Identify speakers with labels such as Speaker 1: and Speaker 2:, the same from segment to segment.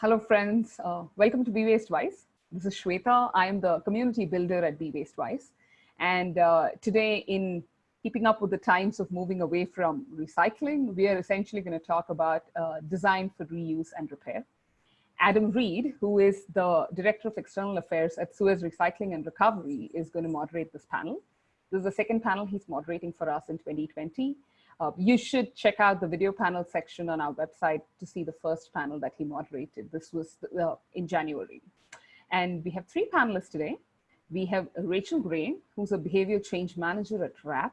Speaker 1: Hello, friends. Uh, welcome to Be Waste Wise. This is Shweta. I am the community builder at Be Waste Wise. And uh, today, in keeping up with the times of moving away from recycling, we are essentially going to talk about uh, design for reuse and repair. Adam Reed, who is the Director of External Affairs at Suez Recycling and Recovery, is going to moderate this panel. This is the second panel he's moderating for us in 2020. Uh, you should check out the video panel section on our website to see the first panel that he moderated. This was uh, in January. And we have three panelists today. We have Rachel Gray, who's a behavior change manager at WRAP.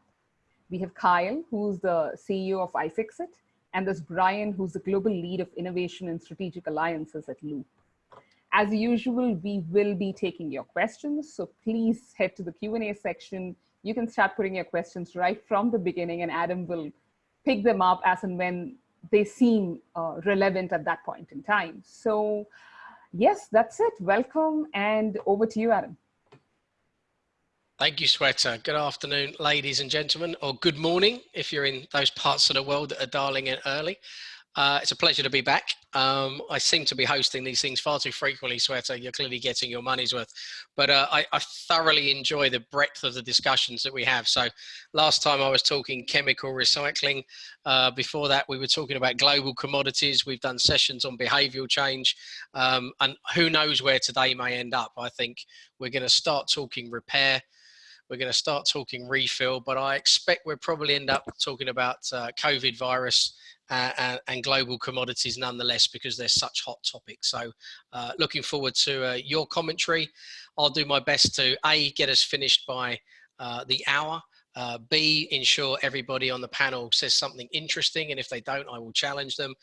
Speaker 1: We have Kyle, who's the CEO of iFixit. And there's Brian, who's the global lead of innovation and strategic alliances at Loop. As usual, we will be taking your questions. So please head to the Q&A section you can start putting your questions right from the beginning and Adam will pick them up as and when they seem uh, relevant at that point in time. So yes, that's it. Welcome and over to you, Adam.
Speaker 2: Thank you, Shweta. Good afternoon, ladies and gentlemen, or good morning if you're in those parts of the world that are dialing in early. Uh, it's a pleasure to be back. Um, I seem to be hosting these things far too frequently, Shweta. You're clearly getting your money's worth. But uh, I, I, thoroughly enjoy the breadth of the discussions that we have. So last time I was talking chemical recycling. Uh, before that, we were talking about global commodities. We've done sessions on behavioural change. Um, and who knows where today may end up. I think we're going to start talking repair. We're going to start talking refill, but I expect we'll probably end up talking about uh, COVID virus uh, and, and, global commodities nonetheless because they're such hot topics. So uh, looking forward to uh, your commentary. I'll do my best to A, get us finished by uh, the hour uh, B, ensure everybody on the panel says something interesting, and if they don't, I will challenge them.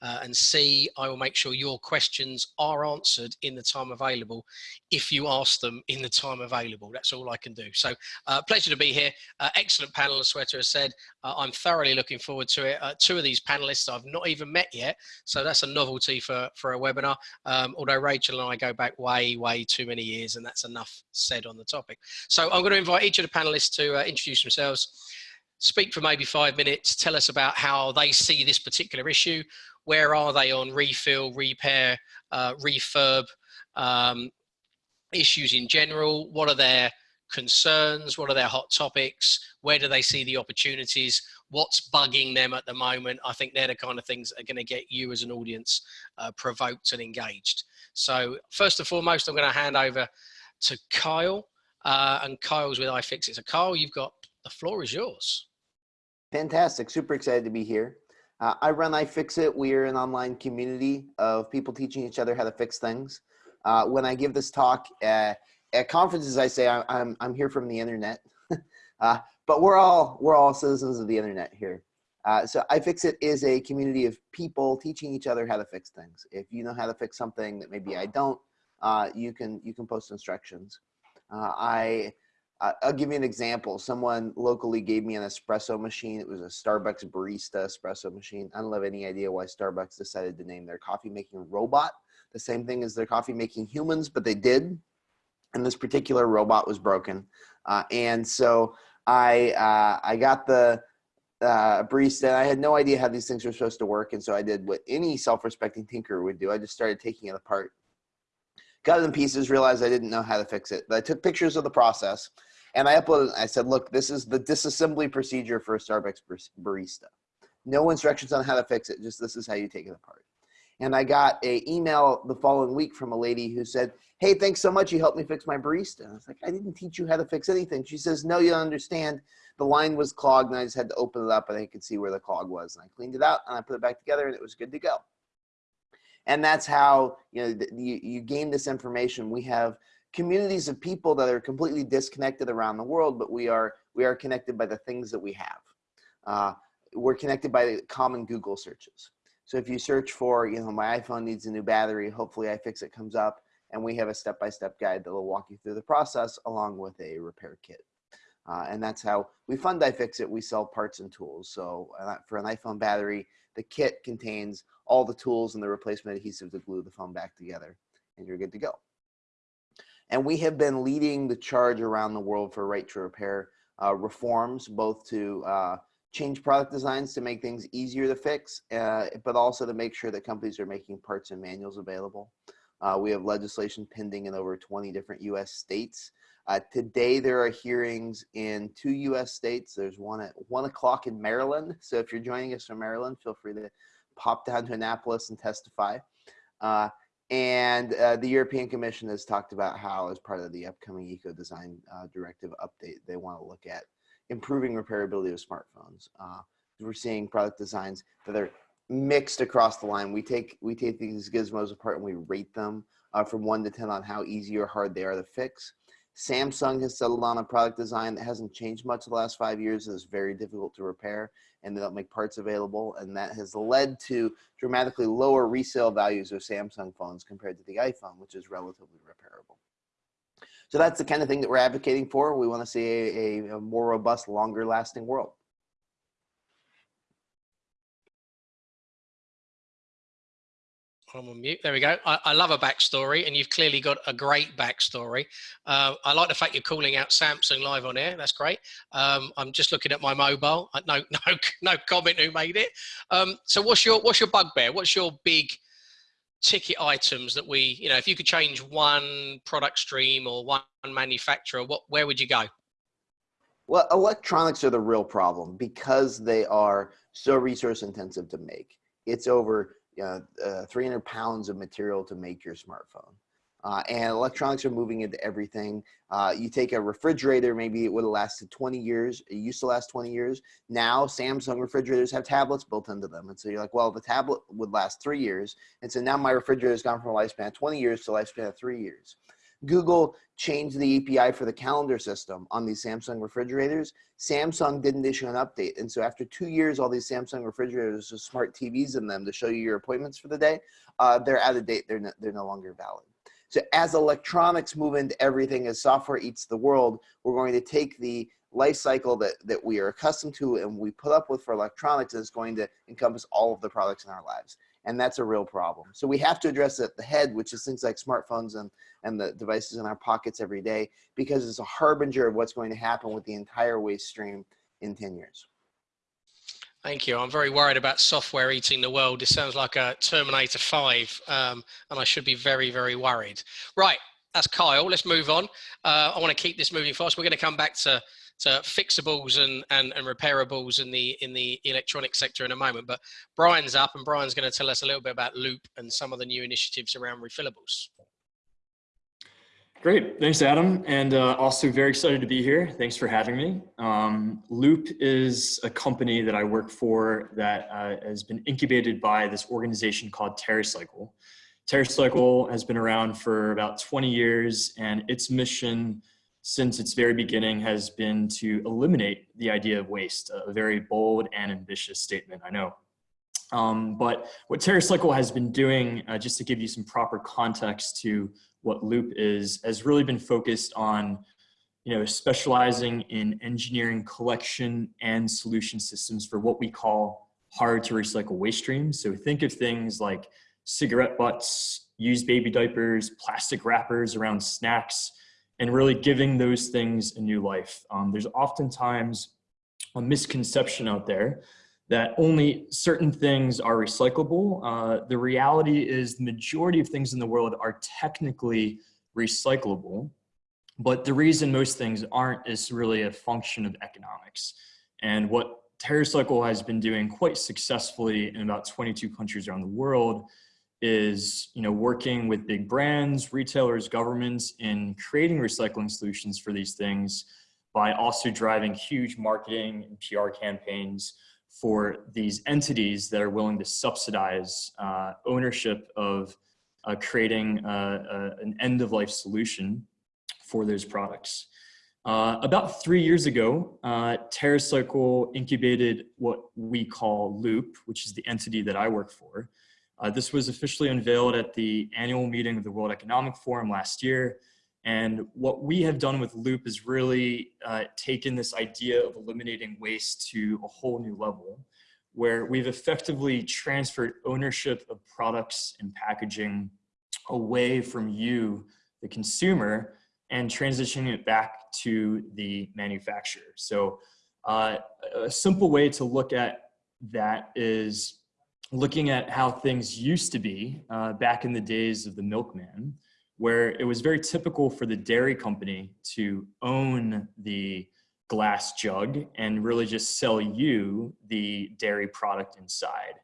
Speaker 2: Uh, and C, I will make sure your questions are answered in the time available if you ask them in the time available. That's all I can do. So, uh, pleasure to be here. Uh, excellent panel, as Shweta has said. Uh, I'm thoroughly looking forward to it. Uh, two of these panelists I've not even met yet, so that's a novelty for, for a webinar. Um, although Rachel and I go back way, way too many years, and that's enough said on the topic. So, I'm going to invite each of the panelists to introduce introduce themselves, speak for maybe five minutes, tell us about how they see this particular issue. Where are they on refill, repair, uh, refurb um, issues in general? What are their concerns? What are their hot topics? Where do they see the opportunities? What's bugging them at the moment? I think they're the kind of things that are going to get you as an audience uh, provoked and engaged. So first and foremost, I'm going to hand over to Kyle. Uh, and Kyle's with iFixit. So Kyle, you've got the floor is yours.
Speaker 3: Fantastic. Super excited to be here. Uh, I run iFixit. We are an online community of people teaching each other how to fix things. Uh, when I give this talk at, at conferences, I say I, I'm, I'm here from the internet. uh, but we're all, we're all citizens of the internet here. Uh, so iFixit is a community of people teaching each other how to fix things. If you know how to fix something that maybe I don't, uh, you can you can post instructions. Uh, I I'll give you an example. Someone locally gave me an espresso machine. It was a Starbucks barista espresso machine. I don't have any idea why Starbucks decided to name their coffee making robot the same thing as their coffee making humans, but they did. And this particular robot was broken. Uh, and so I, uh, I got the uh, barista and I had no idea how these things were supposed to work. And so I did what any self-respecting tinker would do. I just started taking it apart got it in pieces, realized I didn't know how to fix it. But I took pictures of the process and I uploaded, I said, look, this is the disassembly procedure for a Starbucks barista. No instructions on how to fix it, just this is how you take it apart. And I got a email the following week from a lady who said, hey, thanks so much, you helped me fix my barista. And I was like, I didn't teach you how to fix anything. She says, no, you don't understand. The line was clogged and I just had to open it up and I could see where the clog was. And I cleaned it out and I put it back together and it was good to go. And that's how you know you, you gain this information. We have communities of people that are completely disconnected around the world, but we are we are connected by the things that we have. Uh, we're connected by the common Google searches. So if you search for, you know, my iPhone needs a new battery, hopefully iFixit comes up and we have a step-by-step -step guide that will walk you through the process along with a repair kit. Uh, and that's how we fund iFixit. We sell parts and tools. So uh, for an iPhone battery, the kit contains all the tools and the replacement adhesive to glue the phone back together and you're good to go. And we have been leading the charge around the world for right to repair uh, reforms, both to uh, change product designs to make things easier to fix, uh, but also to make sure that companies are making parts and manuals available. Uh, we have legislation pending in over 20 different US states. Uh, today, there are hearings in two US states. There's one at one o'clock in Maryland. So if you're joining us from Maryland, feel free to pop down to Annapolis and testify. Uh, and uh, the European Commission has talked about how, as part of the upcoming Eco Design uh, Directive update, they want to look at improving repairability of smartphones. Uh, we're seeing product designs that are mixed across the line. We take we take these gizmos apart and we rate them uh, from one to ten on how easy or hard they are to fix. Samsung has settled on a product design that hasn't changed much the last five years. It's very difficult to repair and they don't make parts available. And that has led to dramatically lower resale values of Samsung phones compared to the iPhone, which is relatively repairable. So that's the kind of thing that we're advocating for. We want to see a, a more robust, longer lasting world.
Speaker 2: I'm on mute. There we go. I, I, love a backstory, and you've clearly got a great backstory. Uh, I like the fact you're calling out Samsung live on air. That's great. Um, I'm just looking at my mobile. Uh, no, no, no comment who made it. Um, so, what's your what's your bugbear? What's your big ticket items that we, you know, if you could change one product stream or one manufacturer, what where would you go?
Speaker 3: Well, electronics are the real problem because they are so resource intensive to make. It's over uh, uh, 300 pounds of material to make your smartphone. Uh, and electronics are moving into everything. Uh, you take a refrigerator, maybe it would have lasted 20 years. It used to last 20 years. Now Samsung refrigerators have tablets built into them. And so you're like, well, the tablet would last three years. And so now my refrigerator has gone from a lifespan of 20 years to a lifespan of three years. Google changed the API for the calendar system on these Samsung refrigerators. Samsung didn't issue an update. And so after two years, all these Samsung refrigerators with smart TVs in them to show you your appointments for the day, uh, they're out of date. They're no, they're no longer valid. So as electronics move into everything, as software eats the world, we're going to take the life cycle that, that we are accustomed to and we put up with for electronics is going to encompass all of the products in our lives and that's a real problem. So we have to address it at the head, which is things like smartphones and, and the devices in our pockets every day, because it's a harbinger of what's going to happen with the entire waste stream in 10 years.
Speaker 2: Thank you. I'm very worried about software eating the world. This sounds like a Terminator 5, um, and I should be very, very worried. Right, that's Kyle. Let's move on. Uh, I want to keep this moving fast. We're going to come back to to fixables and, and, and repairables in the in the electronic sector in a moment. But Brian's up and Brian's going to tell us a little bit about Loop and some of the new initiatives around refillables.
Speaker 4: Great, thanks Adam. And uh, also very excited to be here. Thanks for having me. Um, Loop is a company that I work for that uh, has been incubated by this organization called TerraCycle. TerraCycle has been around for about 20 years and its mission since its very beginning has been to eliminate the idea of waste, a very bold and ambitious statement, I know. Um, but what TerraCycle has been doing, uh, just to give you some proper context to what Loop is, has really been focused on you know, specializing in engineering collection and solution systems for what we call hard to recycle waste streams. So think of things like cigarette butts, used baby diapers, plastic wrappers around snacks, and really giving those things a new life. Um, there's oftentimes a misconception out there that only certain things are recyclable. Uh, the reality is the majority of things in the world are technically recyclable, but the reason most things aren't is really a function of economics. And what TerraCycle has been doing quite successfully in about 22 countries around the world is you know working with big brands, retailers, governments in creating recycling solutions for these things by also driving huge marketing and PR campaigns for these entities that are willing to subsidize uh, ownership of uh, creating uh, uh an end-of-life solution for those products. Uh, about three years ago, uh, TerraCycle incubated what we call Loop, which is the entity that I work for. Uh, this was officially unveiled at the annual meeting of the World Economic Forum last year. And what we have done with Loop is really uh, taken this idea of eliminating waste to a whole new level, where we've effectively transferred ownership of products and packaging away from you, the consumer, and transitioning it back to the manufacturer. So Uh, a simple way to look at that is looking at how things used to be uh, back in the days of the milkman, where it was very typical for the dairy company to own the glass jug and really just sell you the dairy product inside.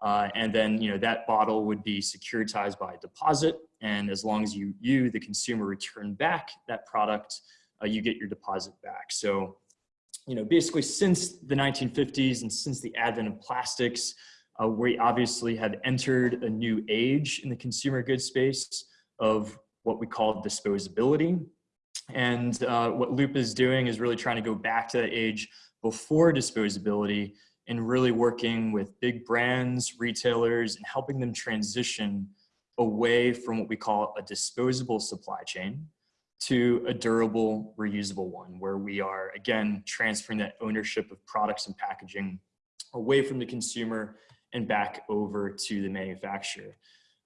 Speaker 4: Uh, and then, you know, that bottle would be securitized by a deposit. And as long as you, you the consumer, return back that product, uh, you get your deposit back. So, you know, basically since the 1950s and since the advent of plastics, uh, we obviously have entered a new age in the consumer goods space of what we call disposability. And uh, what Loop is doing is really trying to go back to that age before disposability and really working with big brands, retailers, and helping them transition away from what we call a disposable supply chain to a durable, reusable one, where we are, again, transferring that ownership of products and packaging away from the consumer and back over to the manufacturer.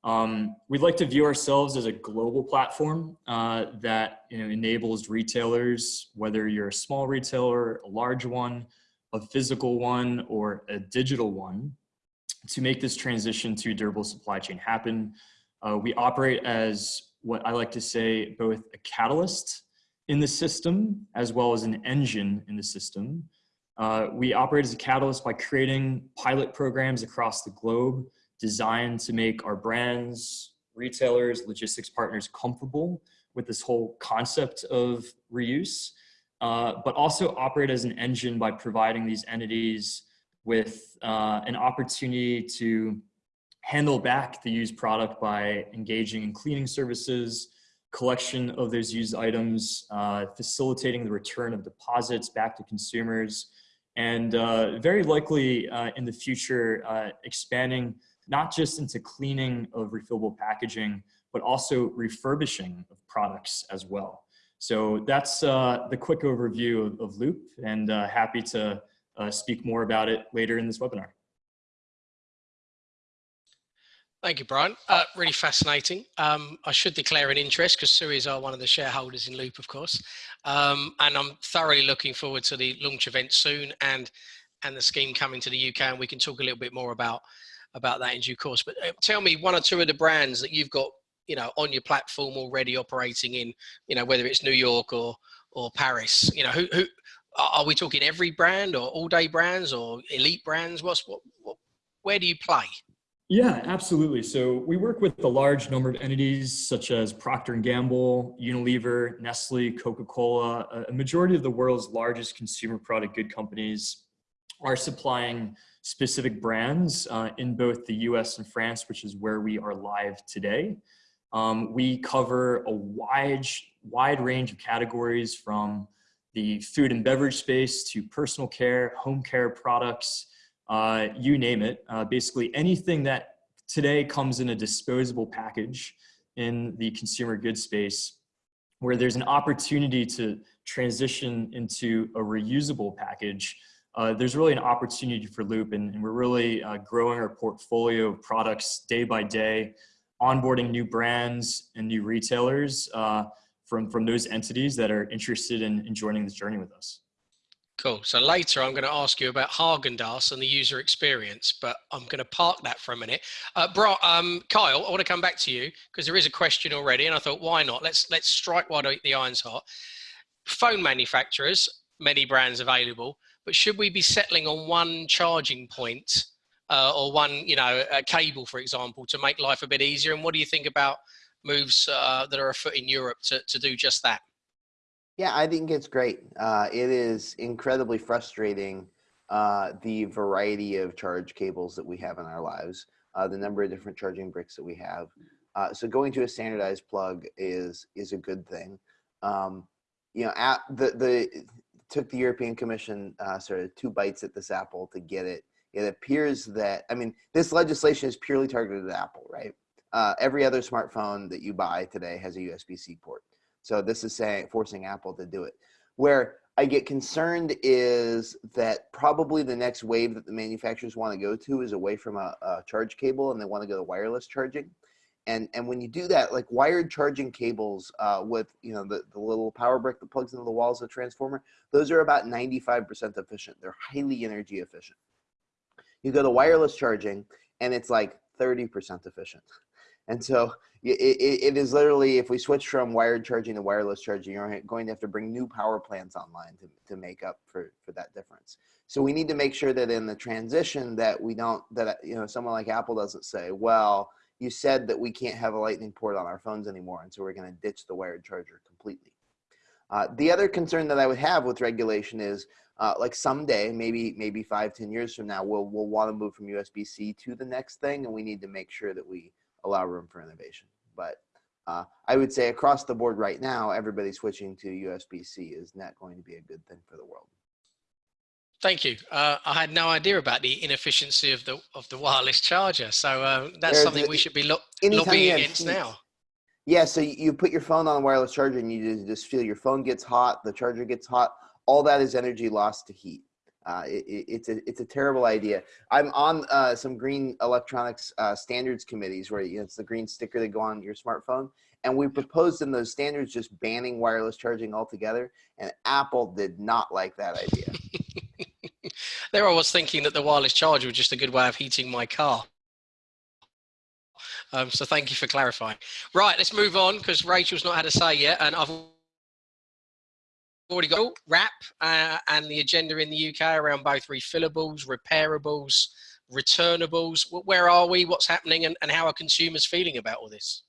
Speaker 4: Um, we'd like to view ourselves as a global platform uh, that you know, enables retailers, whether you're a small retailer, a large one, a physical one, or a digital one, to make this transition to durable supply chain happen. Uh, we operate as what I like to say, both a catalyst in the system as well as an engine in the system. Uh, we operate as a catalyst by creating pilot programs across the globe designed to make our brands, retailers, logistics partners comfortable with this whole concept of reuse, uh, but also operate as an engine by providing these entities with uh, an opportunity to handle back the used product by engaging in cleaning services, collection of those used items, uh, facilitating the return of deposits back to consumers, and uh, very likely uh, in the future, uh, expanding not just into cleaning of refillable packaging, but also refurbishing of products as well. So that's uh, the quick overview of, of Loop and uh, happy to uh, speak more about it later in this webinar.
Speaker 2: Thank you, Brian. Uh, really fascinating. Um, I should declare an interest because Suez are one of the shareholders in Loop, of course. Um, and I'm thoroughly looking forward to the launch event soon and and the scheme coming to the UK. And we can talk a little bit more about about that in due course. But uh, tell me one or two of the brands that you've got, you know, on your platform already operating in, you know, whether it's New York or or Paris. You know, who who are we talking every brand or all day brands or elite brands? What's what, what where do you play?
Speaker 4: Yeah, absolutely. So we work with a large number of entities such as Procter & Gamble, Unilever, Nestle, Coca-Cola. A majority of the world's largest consumer product good companies are supplying specific brands uh, in both the US and France, which is where we are live today. Um, we cover a wide, wide range of categories from the food and beverage space to personal care, home care products, uh, you name it. Uh, basically anything that today comes in a disposable package in the consumer goods space where there's an opportunity to transition into a reusable package, uh, there's really an opportunity for Loop and, and we're really uh, growing our portfolio of products day by day, onboarding new brands and new retailers uh, from, from those entities that are interested in, in joining this journey with us.
Speaker 2: Cool. So later I'm going to ask you about Haagen-Dazs and the user experience, but I'm going to park that for a minute. Uh, bro, um, Kyle, I want to come back to you because there is a question already, and I thought, why not? Let's let's strike while the iron's hot. Phone manufacturers, many brands available, but should we be settling on one charging point uh, or one, you know, a cable, for example, to make life a bit easier? And what do you think about moves uh, that are afoot in Europe to, to do just that?
Speaker 3: Yeah, I think it's great. Uh, it is incredibly frustrating uh, the variety of charge cables that we have in our lives, uh, the number of different charging bricks that we have. Uh, so going to a standardized plug is is a good thing. Um, you know, at the the took the European Commission uh, sort of two bites at this apple to get it. It appears that I mean this legislation is purely targeted at Apple, right? Uh, every other smartphone that you buy today has a USB-C port. So this is saying forcing Apple to do it. Where I get concerned is that probably the next wave that the manufacturers want to go to is away from a, a charge cable and they want to go to wireless charging. And, and when you do that, like wired charging cables uh, with, you know, the, the little power brick that plugs into the walls of the transformer, those are about 95% efficient. They're highly energy efficient. You go to wireless charging and it's like 30% efficient. And so it, it, is literally, if we switch from wired charging to wireless charging, you're going to have to bring new power plants online to, to make up for, for that difference. So we need to make sure that in the transition that we don't, that, you know, someone like Apple doesn't say, well, you said that we can't have a lightning port on our phones anymore. And so we're going to ditch the wired charger completely. Uh, the other concern that I would have with regulation is uh, like someday, maybe maybe five, ten years from now, we'll we'll want to move from USB-C to the next thing, and we need to make sure that we allow room for innovation. But uh, I would say across the board right now, everybody switching to USB-C is not going to be a good thing for the world.
Speaker 2: Thank you. Uh, I had no idea about the inefficiency of the of the wireless charger, so uh, that's
Speaker 3: There's
Speaker 2: something
Speaker 3: a-
Speaker 2: we should be lo lobbying against now.
Speaker 3: Yeah, so you put your phone on a wireless charger and you just feel your phone gets hot, the charger gets hot. All that is energy lost to heat. Uh, it, it- it's a it's a terrible idea. I'm on uh, some green electronics uh, standards committees where you know, it's the green sticker that go on your smartphone, and we proposed in those standards just banning wireless charging altogether. And Apple did not like that idea.
Speaker 2: There I was thinking that the wireless charger was just a good way of heating my car. Um, so thank you for clarifying. Right, let's move on because Rachel's not had a say yet, and I've already got WRAP uh, and the agenda in the UK around both refillables, repairables, returnables. Where are we? What's happening? And, and how are consumers feeling about all this?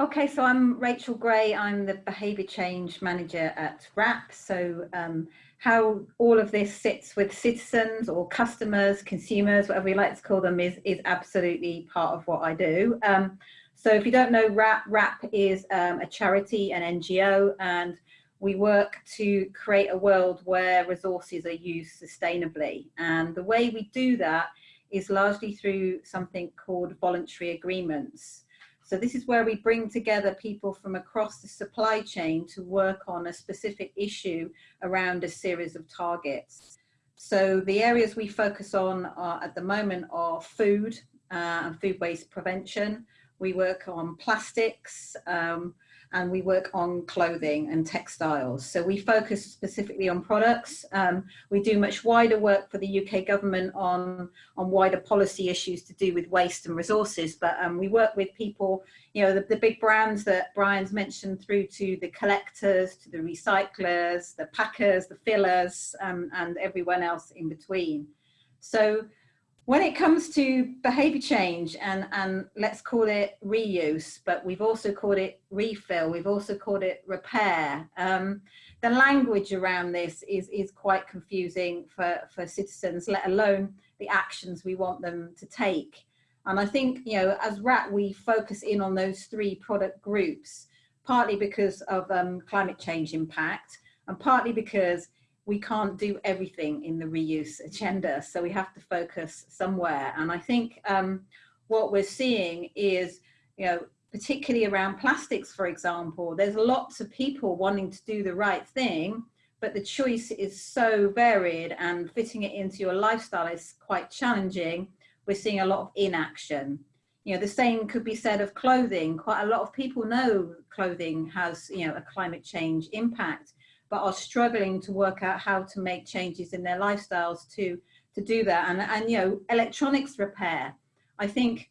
Speaker 5: Okay, so I'm Rachel Gray. I'm the behaviour change manager at WRAP. So um, how all of this sits with citizens or customers, consumers, whatever we like to call them, is is absolutely part of what I do. Um, so if you don't know, WRAP, WRAP is um, a charity, an NGO, and we work to create a world where resources are used sustainably. And the way we do that is largely through something called voluntary agreements. So this is where we bring together people from across the supply chain to work on a specific issue around a series of targets. So the areas we focus on are, at the moment are food uh, and food waste prevention. We work on plastics um, and we work on clothing and textiles. So we focus specifically on products. Um, we do much wider work for the UK government on, on wider policy issues to do with waste and resources. But um, we work with people, you know, the, the big brands that Brian's mentioned through to the collectors, to the recyclers, the packers, the fillers, um, and everyone else in between. So when it comes to behavior change and, and let's call it reuse, but we've also called it refill, we've also called it repair. Um, the language around this is, is quite confusing for, for citizens, let alone the actions we want them to take. And I think, you know, as WRAP, we focus in on those three product groups, partly because of um, climate change impact and partly because we can't do everything in the reuse agenda. So we have to focus somewhere. And I think um, what we're seeing is, you know, particularly around plastics, for example, there's lots of people wanting to do the right thing, but the choice is so varied and fitting it into your lifestyle is quite challenging. We're seeing a lot of inaction. You know, the same could be said of clothing. Quite a lot of people know clothing has, you know, a climate change impact, but are struggling to work out how to make changes in their lifestyles to, to do that. And, and, you know, electronics repair, I think,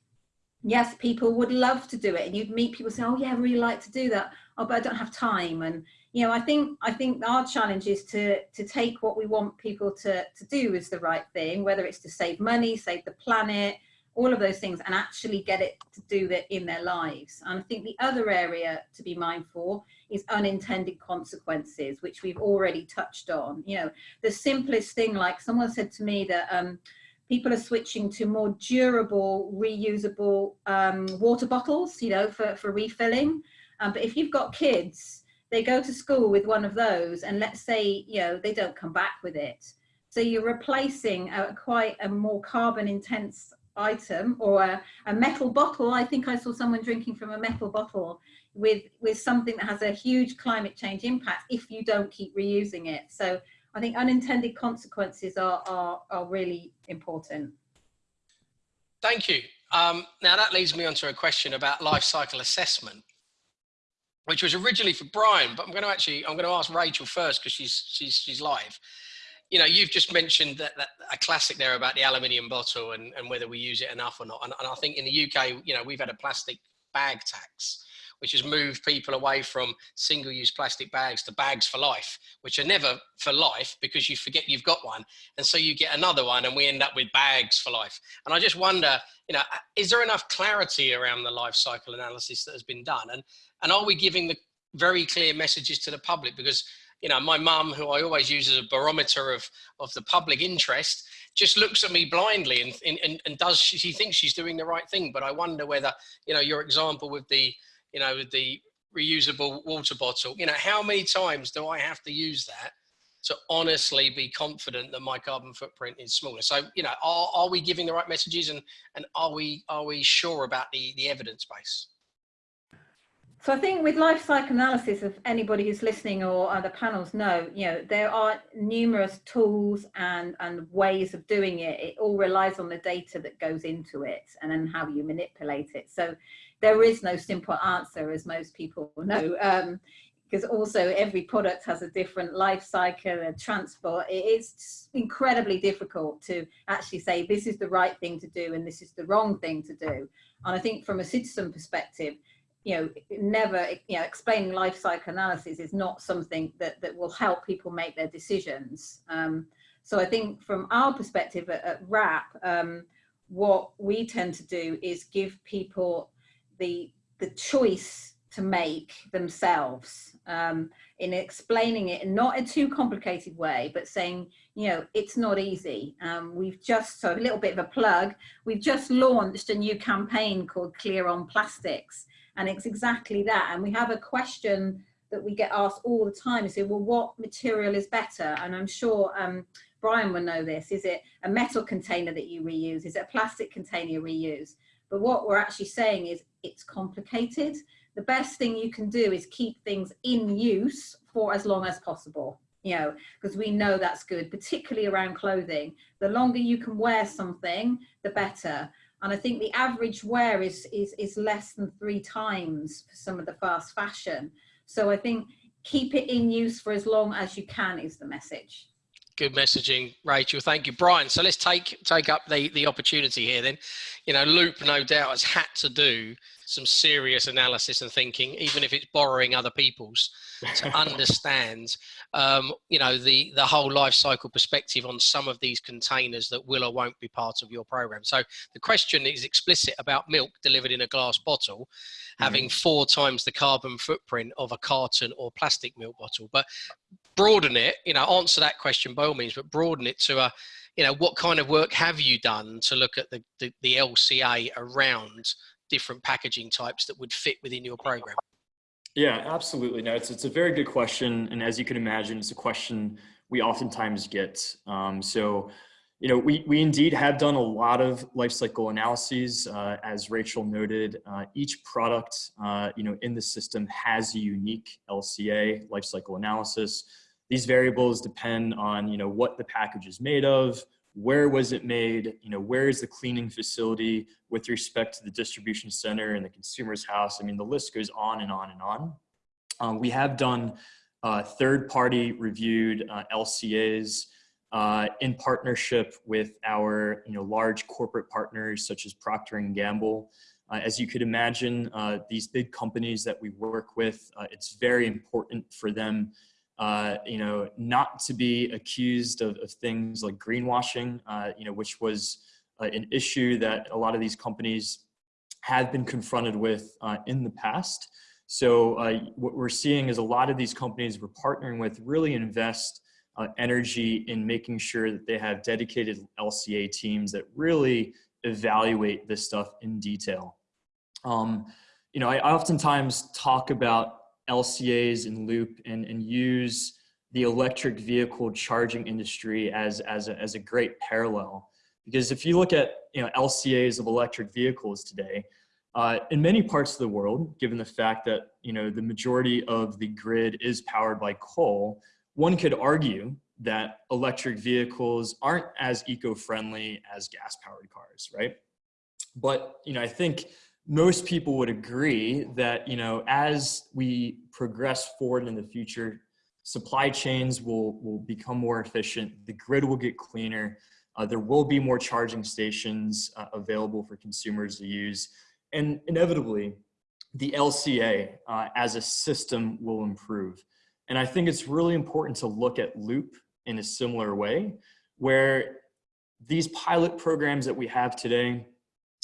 Speaker 5: yes, people would love to do it. And you'd meet people say, oh yeah, I really like to do that. Oh, but I don't have time. And, you know, I think, I think our challenge is to, to take what we want people to, to do is the right thing, whether it's to save money, save the planet, all of those things and actually get it to do that in their lives. And I think the other area to be mindful is unintended consequences, which we've already touched on. You know, the simplest thing, like someone said to me that um, people are switching to more durable, reusable um, water bottles, you know, for, for refilling. Um, but if you've got kids, they go to school with one of those and let's say, you know, they don't come back with it. So you're replacing a, quite a more carbon intense item or a, a, metal bottle. I think I saw someone drinking from a metal bottle with, with something that has a huge climate change impact if you don't keep reusing it. So I think unintended consequences are, are, are really important.
Speaker 2: Thank you. Um, now that leads me on to a question about life cycle assessment, which was originally for Brian, but I'm going to actually, I'm going to ask Rachel first because she's, she's, she's live. You know, you've just mentioned that, that a classic there about the aluminium bottle and, and whether we use it enough or not. And, and I think in the UK, you know, we've had a plastic bag tax which has moved people away from single-use plastic bags to bags for life, which are never for life because you forget you've got one. And so you get another one and we end up with bags for life. And I just wonder, you know, is there enough clarity around the life cycle analysis that has been done? And, and are we giving the very clear messages to the public? Because you know, my mum, who I always use as a barometer of, of the public interest, just looks at me blindly and, and, and does, she, she thinks she's doing the right thing. But I wonder whether, you know, your example with the, you know, with the reusable water bottle, you know, how many times do I have to use that to honestly be confident that my carbon footprint is smaller? So, you know, are, are we giving the right messages and, and are we, are we sure about the, the evidence base?
Speaker 5: So I think with life cycle analysis, if anybody who's listening or other panels know, you know, there are numerous tools and, and ways of doing it. It all relies on the data that goes into it and then how you manipulate it. So there is no simple answer, as most people know, um, because also every product has a different life cycle and transport. It is incredibly difficult to actually say this is the right thing to do and this is the wrong thing to do. And I think from a citizen perspective, you know, never, you know, explaining life cycle analysis is not something that, that will help people make their decisions. Um, so I think from our perspective at, at WRAP, um, what we tend to do is give people the, the choice to make themselves um, in explaining it in not a too complicated way, but saying, you know, it's not easy. Um, we've just, so a little bit of a plug, we've just launched a new campaign called Clear on Plastics. And it's exactly that. And we have a question that we get asked all the time. Say, well, what material is better? And I'm sure um, Brian will know this. Is it a metal container that you reuse? Is it a plastic container you reuse? But what we're actually saying is it's complicated. The best thing you can do is keep things in use for as long as possible, you know, because we know that's good, particularly around clothing. The longer you can wear something, the better. And I think the average wear is, is, is less than three times for some of the fast fashion. So I think keep it in use for as long as you can is the message.
Speaker 2: Good messaging, Rachel. Thank you, Brian. So let's take take up the the opportunity here. Then, you know, Loop no doubt has had to do some serious analysis and thinking, even if it's borrowing other people's, to understand, um, you know, the the whole life cycle perspective on some of these containers that will or won't be part of your program. So the question is explicit about milk delivered in a glass bottle, mm having four times the carbon footprint of a carton or plastic milk bottle. But broaden it, you know, answer that question by all means, but broaden it to a, you know, what kind of work have you done to look at the, the, the LCA around different packaging types that would fit within your program?
Speaker 4: Yeah, absolutely. No, it's, it's a very good question. And as you can imagine, it's a question we oftentimes get. Um, so, you know, we, we indeed have done a lot of life cycle analyses. Uh, as Rachel noted, uh, each product, uh, you know, in the system has a unique LCA, life cycle analysis. These variables depend on, you know, what the package is made of, where was it made, you know, where is the cleaning facility with respect to the distribution center and the consumer's house. I mean, the list goes on and on and on. Um, we have done uh, third-party reviewed uh, LCAs uh, in partnership with our, you know, large corporate partners such as Procter & Gamble. Uh, as you could imagine, uh, these big companies that we work with, uh, it's very important for them uh, you know, not to be accused of, of things like greenwashing, uh, you know, which was uh, an issue that a lot of these companies have been confronted with uh, in the past. So uh, what we're seeing is a lot of these companies we're partnering with really invest energy in making sure that they have dedicated LCA teams that really evaluate this stuff in detail. Um, you know, I oftentimes talk about LCAs in loop and, and use the electric vehicle charging industry as, as, a, as a great parallel. Because if you look at you know, LCAs of electric vehicles today, uh, in many parts of the world, given the fact that you know, the majority of the grid is powered by coal, one could argue that electric vehicles aren't as eco-friendly as gas-powered cars, right? But, you know, I think most people would agree that, you know, as we progress forward in the future, supply chains will, will become more efficient, the grid will get cleaner, uh, there will be more charging stations uh, available for consumers to use, and inevitably, the LCA uh, as a system will improve. And I think it's really important to look at Loop in a similar way, where these pilot programs that we have today,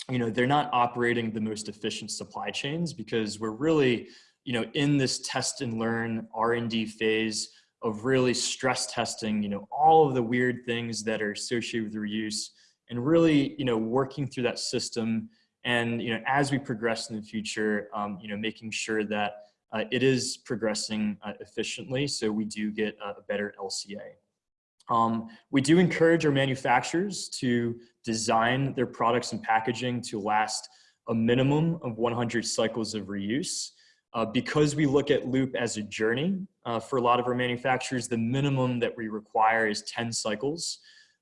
Speaker 4: you know, they're not operating the most efficient supply chains because we're really, you know, in this test and learn R&D phase of really stress testing, you know, all of the weird things that are associated with reuse and really, you know, working through that system. And, you know, as we progress in the future, um, you know, making sure that uh, it is progressing uh, efficiently so we do get a better LCA. Um, we do encourage our manufacturers to design their products and packaging to last a minimum of 100 cycles of reuse. Uh, because we look at loop as a journey uh, for a lot of our manufacturers, the minimum that we require is 10 cycles.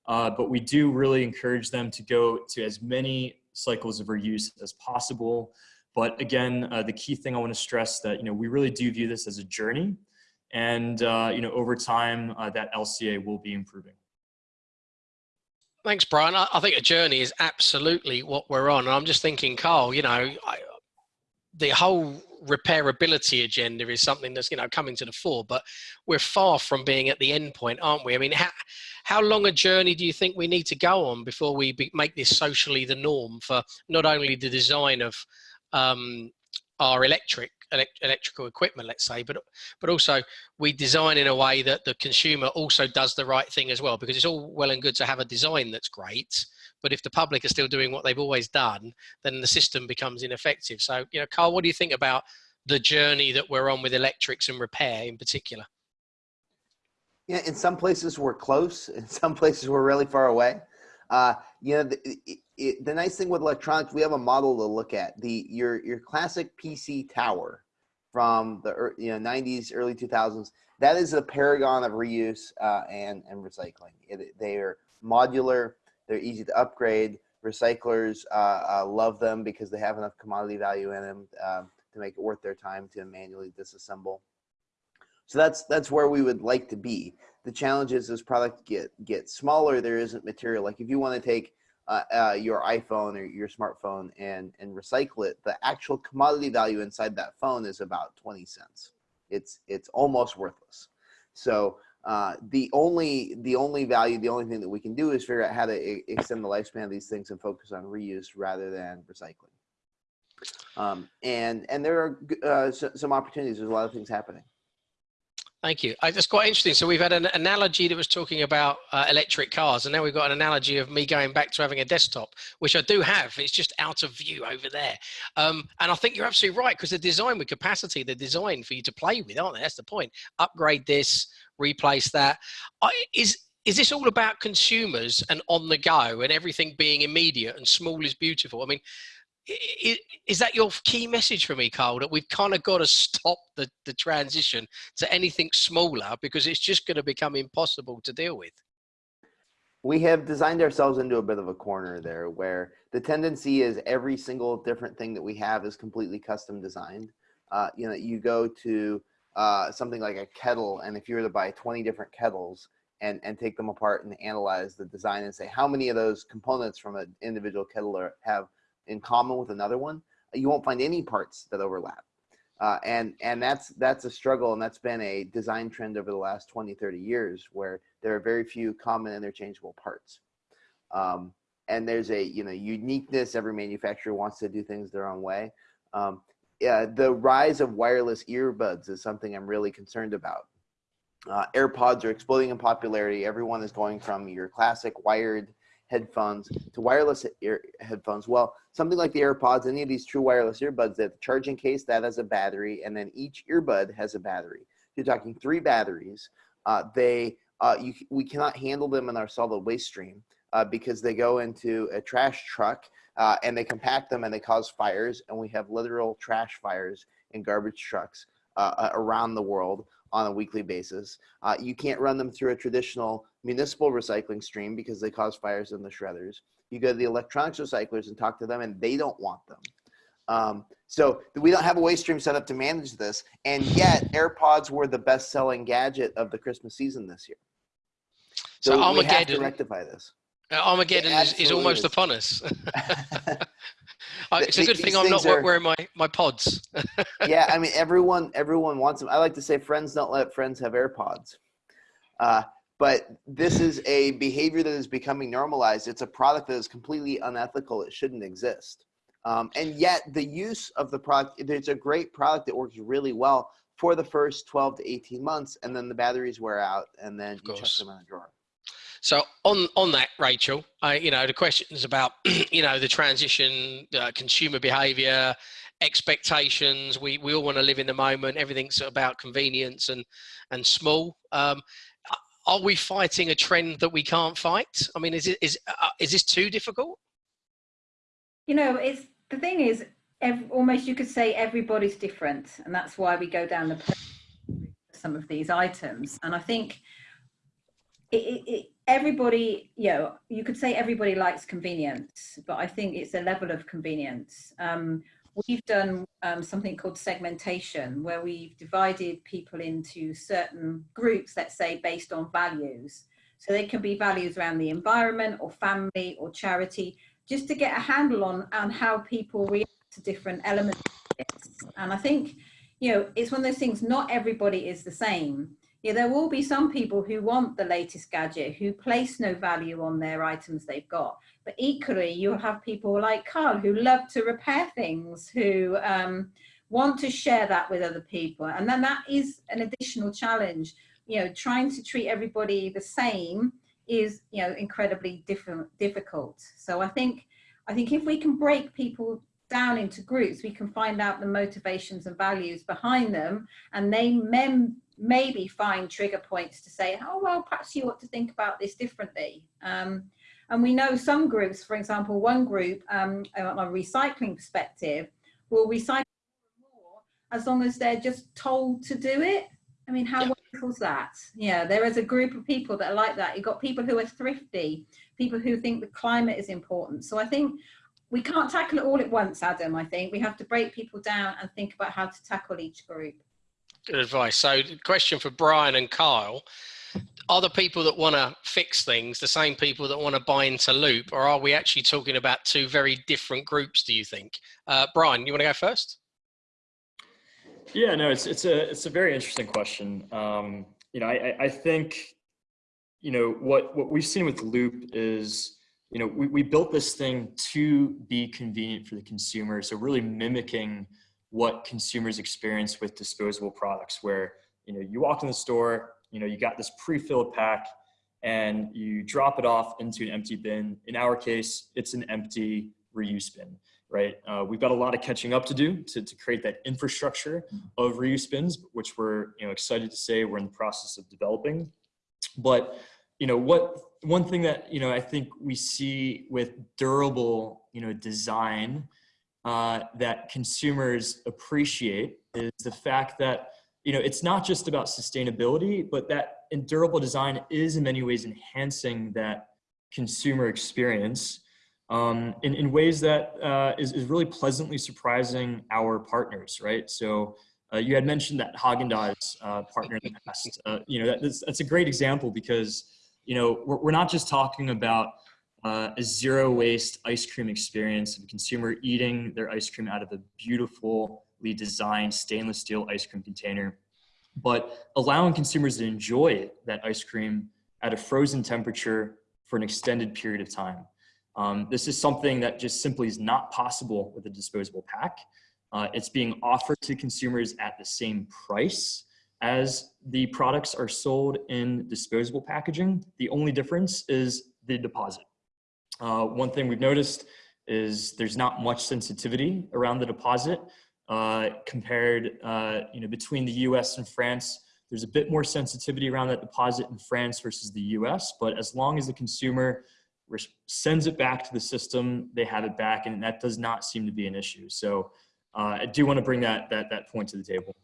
Speaker 4: Uh, but we do really encourage them to go to as many cycles of reuse as possible. But again, uh, the key thing I want to stress that, you know, we really do view this as a journey and uh, you know over time uh, that LCA will be improving.
Speaker 2: Thanks, Brian. I, I, think a journey is absolutely what we're on. And I'm just thinking, Carl, you know, I, the whole repairability agenda is something that's you know coming to the fore, but we're far from being at the end point, aren't we? I mean, how how long a journey do you think we need to go on before we be, make this socially the norm for not only the design of um, our electric elect electrical equipment, let's say, but but also we design in a way that the consumer also does the right thing as well, because it's all well and good to have a design that's great, but if the public are still doing what they've always done, then the system becomes ineffective. So, you know, Carl, what do you think about the journey that we're on with electrics and repair in particular?
Speaker 3: Yeah, in some places we're close, in some places we're really far away. Uh, you know, the, it, the nice thing with electronics, we have a model to look at. The your your classic PC tower from the you know 90s, early 2000s. That is a paragon of reuse uh, and and recycling. It, they are modular. They're easy to upgrade. Recyclers uh, uh, love them because they have enough commodity value in them um, to make it worth their time to manually disassemble. So that's that's where we would like to be. The challenge is as product get get smaller, there isn't material. Like if you want to take uh, uh, your iPhone or your smartphone and and recycle it, the actual commodity value inside that phone is about 20 cents. It's it's almost worthless. So uh, the only the only value, the only thing that we can do is figure out how to extend the lifespan of these things and focus on reuse rather than recycling. Um, and and there are uh, some opportunities. There's a lot of things happening.
Speaker 2: Thank you. I, that's quite interesting. So we've had an analogy that was talking about uh, electric cars, and now we've got an analogy of me going back to having a desktop, which I do have. It's just out of view over there. Um, and I think you're absolutely right because the design with capacity, the design for you to play with, aren't they? That's the point. Upgrade this, replace that. I, is is this all about consumers and on the go and everything being immediate and small is beautiful? I mean, is that your key message for me, Carl? That we've kind of got to stop the, the transition to anything smaller because it's just going to become impossible to deal with.
Speaker 3: We have designed ourselves into a bit of a corner there where the tendency is every single different thing that we have is completely custom designed. Uh, you know, you go to uh, something like a kettle, and if you were to buy 20 different kettles and, and take them apart and analyze the design and say how many of those components from an individual kettle are, have in common with another one, you won't find any parts that overlap. Uh, and and that's that's a struggle and that's been a design trend over the last 20 30 years where there are very few common interchangeable parts. Um, and there's a you know uniqueness. Every manufacturer wants to do things their own way. Um, yeah, the rise of wireless earbuds is something i'm really concerned about. Uh, airpods are exploding in popularity. Everyone is going from your classic wired headphones to wireless ear headphones. Well, something like the AirPods, any of these true wireless earbuds, that the charging case that has a battery, and then each earbud has a battery. You're talking three batteries. Uh, they uh, you, we cannot handle them in our solid waste stream uh, because they go into a trash truck uh, and they compact them and they cause fires. And we have literal trash fires in garbage trucks uh, uh, around the world. on a weekly basis. You can't run them through a traditional municipal recycling stream because they cause fires in the shredders. You go to the electronics recyclers and talk to them, and they don't want them. Um, so we don't have a waste stream set up to manage this, and yet AirPods were the best-selling gadget of the Christmas season this year.
Speaker 2: So,
Speaker 3: So, we have to rectify this.
Speaker 2: uh, Armageddon is, is almost
Speaker 3: is.
Speaker 2: upon us. It's a good thing I'm not
Speaker 3: are-
Speaker 2: wearing my, my pods.
Speaker 3: yeah, I mean everyone everyone wants them. I like to say friends don't let friends have AirPods. Uh, but this is a behavior that is becoming normalized. It's a product that is completely unethical. It shouldn't exist. Um, and yet the use of the product, it's a great product that works really well for the first 12 to 18 months. And then the batteries wear out and then you chuck them in a drawer.
Speaker 2: So on on that, Rachel, I, you know, the questions about you know the transition, uh, consumer behaviour, expectations. We we all want to live in the moment. Everything's about convenience and and small. Um, are we fighting a trend that we can't fight? I mean, is it is uh, is this too difficult?
Speaker 5: You know, it's the thing is, almost you could say everybody's different, and that's why we go down the some of these items. And I think it, it, everybody, you know, you could say everybody likes convenience, but I think it's a level of convenience. Um, we've done um, something called segmentation, where we've divided people into certain groups, let's say based on values. So they can be values around the environment or family or charity, just to get a handle on, on how people react to different elements. And I think, you know, it's one of those things, not everybody is the same. Yeah, there will be some people who want the latest gadget, who place no value on their items they've got. But equally, you'll have people like Carl who love to repair things, who um, want to share that with other people. And then that is an additional challenge. You know, trying to treat everybody the same is, you know, incredibly different, difficult. So I think, I think if we can break people down into groups, we can find out the motivations and values behind them, and they mem maybe find trigger points to say, oh, well, perhaps you ought to think about this differently. Um, and we know some groups, for example, one group um, on a recycling perspective will recycle more as long as they're just told to do it. I mean, how wonderful is that? Yeah, there is a group of people that are like that. You've got people who are thrifty, people who think the climate is important. So I think we can't tackle it all at once, Adam. I think we have to break people down and think about how to tackle each group.
Speaker 2: Good advice. So, question for Brian and Kyle: Are the people that want to fix things the same people that want to buy into Loop, or are we actually talking about two very different groups? Do you think, uh, Brian? You want to go first?
Speaker 4: Yeah, no, it's it's a it's a very interesting question. Um, you know, I, I think, you know, what what we've seen with Loop is, you know, we, we built this thing to be convenient for the consumer. So really mimicking what consumers experience with disposable products, where you know you walk in the store, you know, you got this pre-filled pack, and you drop it off into an empty bin. In our case, it's an empty reuse bin right? Uh, we've got a lot of catching up to do to, to create that infrastructure of reuse bins, which we're you know excited to say we're in the process of developing. But you know what one thing that you know I think we see with durable you know design uh, that consumers appreciate is the fact that you know it's not just about sustainability, but that in durable design is in many ways enhancing that consumer experience um, in, in ways that uh, is, is really pleasantly surprising our partners, right? So uh, you had mentioned that Haagen-Dazs uh, partner in the past. Uh, you know, that, that's, that's a great example because, you know, we're, we're not just talking about uh, a zero waste ice cream experience of a consumer eating their ice cream out of a beautifully designed stainless steel ice cream container, but allowing consumers to enjoy that ice cream at a frozen temperature for an extended period of time. Um, this is something that just simply is not possible with a disposable pack. Uh, it's being offered to consumers at the same price as the products are sold in disposable packaging. The only difference is the deposit. Uh, one thing we've noticed is there's not much sensitivity around the deposit uh, compared, uh, you know, between the US and France. There's a bit more sensitivity around that deposit in France versus the US, but as long as the consumer sends it back to the system, they have it back, and that does not seem to be an issue. So uh, I do want to bring that that that point to the table.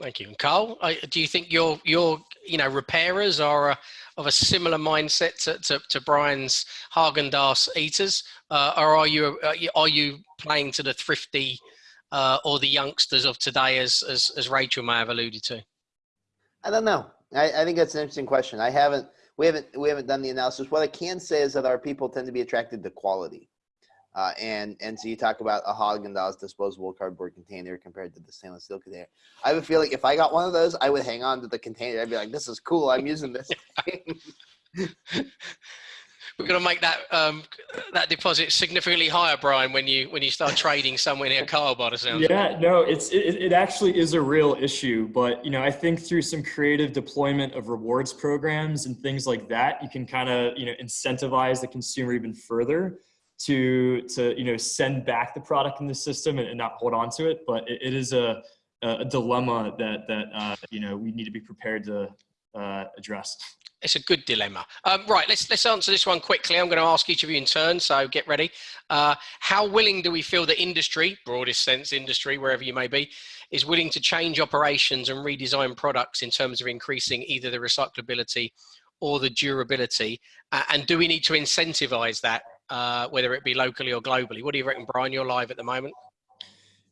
Speaker 2: Thank you. And Carl, do you think your your you know repairers are a, of a similar mindset to, to, to Brian's Haagen Dazs eaters, uh, or are you are you playing to the thrifty uh, or the youngsters of today, as, as as Rachel may have alluded to?
Speaker 3: I don't know. I, I think that's an interesting question. I haven't we haven't we haven't done the analysis. What I can say is that our people tend to be attracted to quality. Uh, and and so you talk about a Haagen Dazs disposable cardboard container compared to the stainless steel container. I have a feeling if I got one of those, I would hang on to the container. I'd be like, "This is cool. I'm using this."
Speaker 2: We're going to make that um, that deposit significantly higher, Brian, when you when you start trading somewhere near Carl, by the sounds.
Speaker 4: Yeah, no, it's it, it actually is a real issue, but you know, I think through some creative deployment of rewards programs and things like that, you can kind of you know incentivize the consumer even further to to you know send back the product in the system and, and not hold on to it. But it, it is a a dilemma that that uh, you know we need to be prepared to uh, address.
Speaker 2: It's a good dilemma. Um, right, let's let's answer this one quickly. I'm going to ask each of you in turn, so get ready. Uh, how willing do we feel the industry, broadest sense industry, wherever you may be, is willing to change operations and redesign products in terms of increasing either the recyclability or the durability? Uh, and do we need to incentivize that uh, whether it be locally or globally. What do you reckon, Brian? You're live at the moment.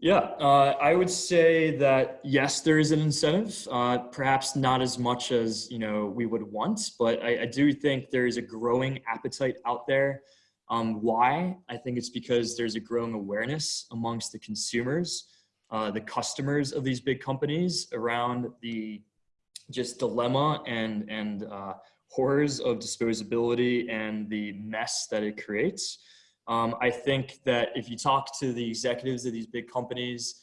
Speaker 4: Yeah, uh, I would say that yes, there is an incentive. Uh, perhaps not as much as you know we would want, but I, I do think there is a growing appetite out there. Um, why? I think it's because there's a growing awareness amongst the consumers, uh, the customers of these big companies around the just dilemma and and uh, horrors of disposability and the mess that it creates. Um, I think that if you talk to the executives of these big companies,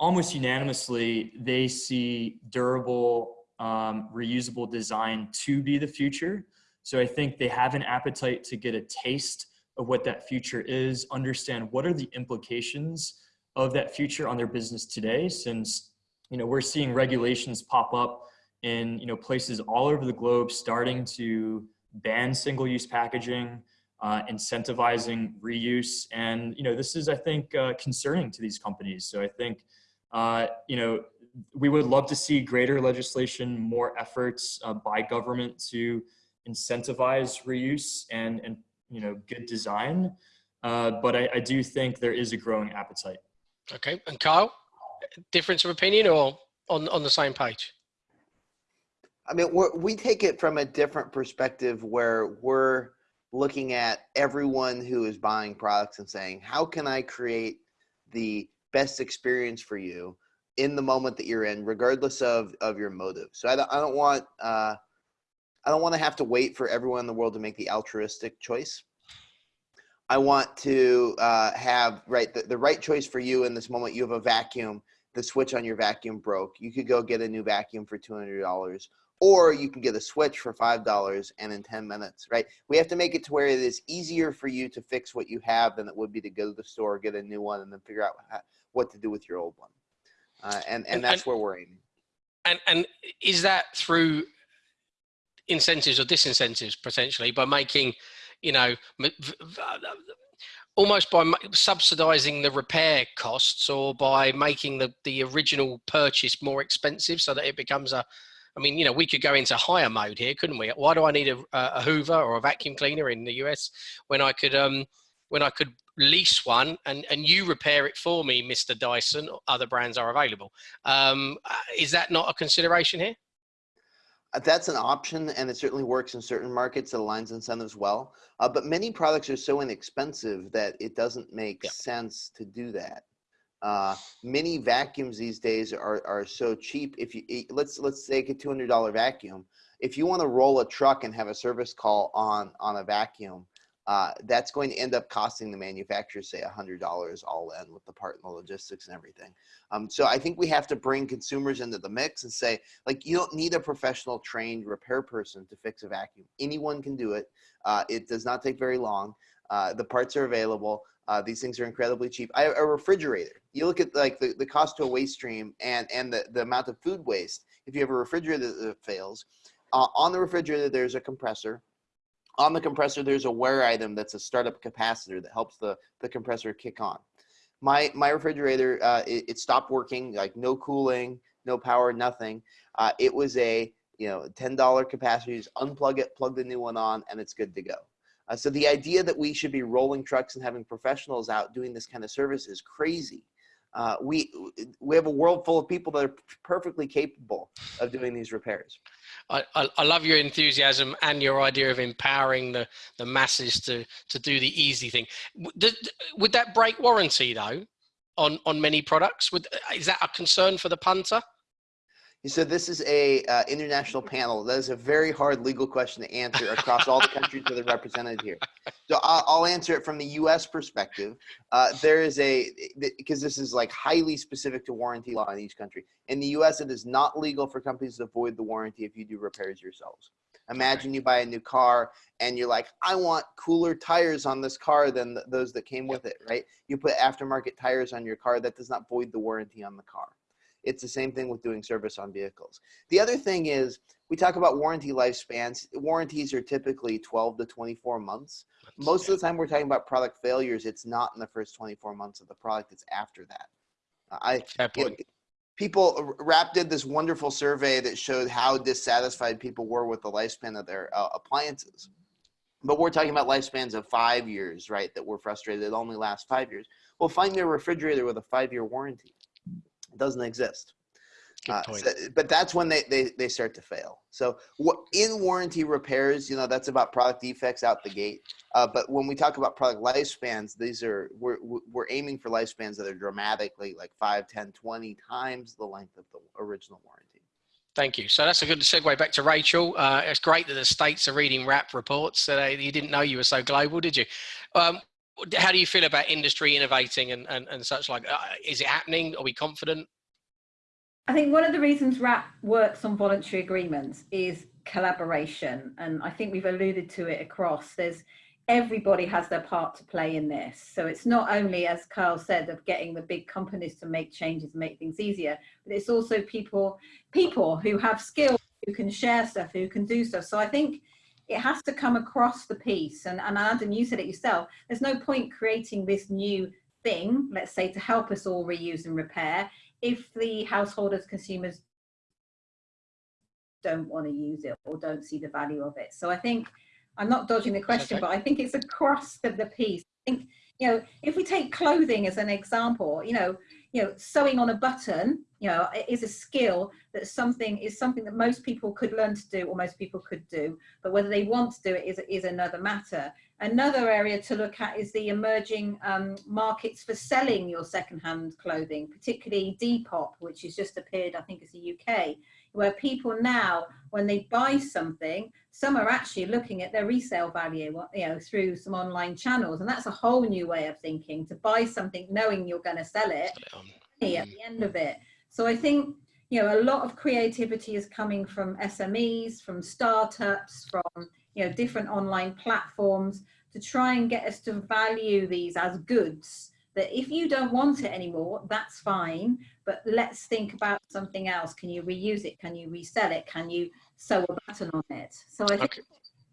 Speaker 4: almost unanimously, they see durable, um, reusable design to be the future. So I think they have an appetite to get a taste of what that future is, understand what are the implications of that future on their business today, since you know we're seeing regulations pop up in you know places all over the globe starting to ban single-use packaging, uh, incentivizing reuse, and you know this is I think uh, concerning to these companies. So I think uh, you know we would love to see greater legislation, more efforts uh, by government to incentivize reuse and and you know good design. Uh, but I, I do think there is a growing appetite.
Speaker 2: Okay, and Kyle, difference of opinion or on on the same page?
Speaker 3: I mean, we're, we take it from a different perspective where we're looking at everyone who is buying products and saying, how can I create the best experience for you in the moment that you're in, regardless of, of your motive. So I don't, I don't want, uh, I don't want to have to wait for everyone in the world to make the altruistic choice. I want to uh, have right the, the right choice for you in this moment. You have a vacuum. The switch on your vacuum broke. You could go get a new vacuum for two hundred dollars, or you can get a switch for five dollars and in 10 minutes right? We have to make it to where it is easier for you to fix what you have than it would be to go to the store get a new one and then figure out what to do with your old one. Uh, and, and and that's and, where we're aiming.
Speaker 2: And and is that through incentives or disincentives potentially by making you know almost by subsidizing the repair costs or by making the the original purchase more expensive so that it becomes a I mean, you know, we could go into hire mode here, couldn't we? Why do I need a, a Hoover or a vacuum cleaner in the US when I could um, when I could lease one and, and you repair it for me, Mr. Dyson? Other brands are available. Um, uh, is that not a consideration here?
Speaker 3: Uh, that's an option, and it certainly works in certain markets. It aligns incentives well, uh, but many products are so inexpensive that it doesn't make yeah. sense to do that uh, many vacuums these days are, are so cheap. If you let's let's take a two hundred dollar vacuum. If you want to roll a truck and have a service call on on a vacuum, uh, that's going to end up costing the manufacturer say a hundred dollars all in with the part and the logistics and everything. Um, so I think we have to bring consumers into the mix and say like you don't need a professional trained repair person to fix a vacuum. Anyone can do it. Uh, it does not take very long. Uh, the parts are available. Uh, these things are incredibly cheap. I, a refrigerator. You look at like the, the cost to a waste stream and and the, the amount of food waste. If you have a refrigerator that fails, uh, on the refrigerator there's a compressor. On the compressor there's a wear item that's a startup capacitor that helps the the compressor kick on. My my refrigerator uh, it, it, stopped working, like no cooling, no power, nothing. Uh, it was a you know $10 capacitor. Just unplug it, plug the new one on, and it's good to go. Uh, so the idea that we should be rolling trucks and having professionals out doing this kind of service is crazy. Uh, we we have a world full of people that are perfectly capable of doing these repairs.
Speaker 2: I, I, I, love your enthusiasm and your idea of empowering the, the masses to, to do the easy thing. Would, would that break warranty though on, on many products? Would, is that a concern for the punter?
Speaker 3: So this is a uh, international panel. That is a very hard legal question to answer across all the countries that are represented here. So I'll, I'll answer it from the U.S. perspective. Uh, there is a because this is like highly specific to warranty law in each country. In the U.S., it is not legal for companies to void the warranty if you do repairs yourselves. Imagine you buy a new car and you're like, I want cooler tires on this car than th those that came with it, right? You put aftermarket tires on your car that does not void the warranty on the car. It's the same thing with doing service on vehicles. The other thing is we talk about warranty lifespans. Warranties are typically 12 to 24 months. Most of the time we're talking about product failures. It's not in the first 24 months of the product. It's after that. I, know, people, WRAP did this wonderful survey that showed how dissatisfied people were with the lifespan of their uh, appliances. But we're talking about lifespans of five years, right? That we're frustrated it only lasts five years. Well, find me a refrigerator with a five-year warranty doesn't exist. Uh, so, but that's when they, they, they start to fail. So what in warranty repairs, you know, that's about product defects out the gate. Uh, but when we talk about product lifespans, these are, we're, we're aiming for lifespans that are dramatically like 5, 10, 20 times the length of the original warranty.
Speaker 2: Thank you. So that's a good segue back to Rachel. Uh, it's great that the states are reading WRAP reports. So they, you didn't know you were so global, did you? Um, how do you feel about industry innovating and, and, and such like, uh, is it happening? Are we confident?
Speaker 5: I think one of the reasons WRAP works on voluntary agreements is collaboration. And I think we've alluded to it across. There's everybody has their part to play in this. So it's not only, as Carl said, of getting the big companies to make changes and make things easier, but it's also people, people who have skills, who can share stuff, who can do stuff. So I think it has to come across the piece. And, and Adam, you said it yourself, there's no point creating this new thing, let's say, to help us all reuse and repair, if the householders, consumers don't want to use it or don't see the value of it. So I think, I'm not dodging the question, okay. but I think it's across the, the piece. I think, you know, if we take clothing as an example, you know, you know, sewing on a button, you know, is a skill that something is something that most people could learn to do or most people could do, but whether they want to do it is, is another matter. Another area to look at is the emerging um, markets for selling your secondhand clothing, particularly Depop, which has just appeared, I think it's the UK, where people now, when they buy something, some are actually looking at their resale value, uh, you know, through some online channels. And that's a whole new way of thinking, to buy something knowing you're going to sell it at the end of it. So I think, you know, a lot of creativity is coming from SMEs, from startups, from, you know, different online platforms to try and get us to value these as goods that if you don't want it anymore, that's fine, but let's think about something else. Can you reuse it? Can you resell it? Can you sew a button on it? So I think okay.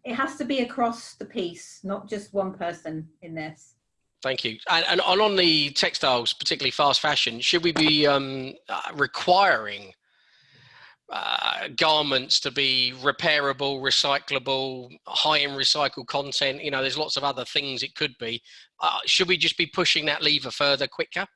Speaker 5: it has to be across the piece, not just one person in this.
Speaker 2: Thank you. And, and on the textiles, particularly fast fashion, should we be um, uh, requiring uh, garments to be repairable, recyclable, high in recycled content. You know, there's lots of other things it could be. Uh, should we just be pushing that lever further quicker?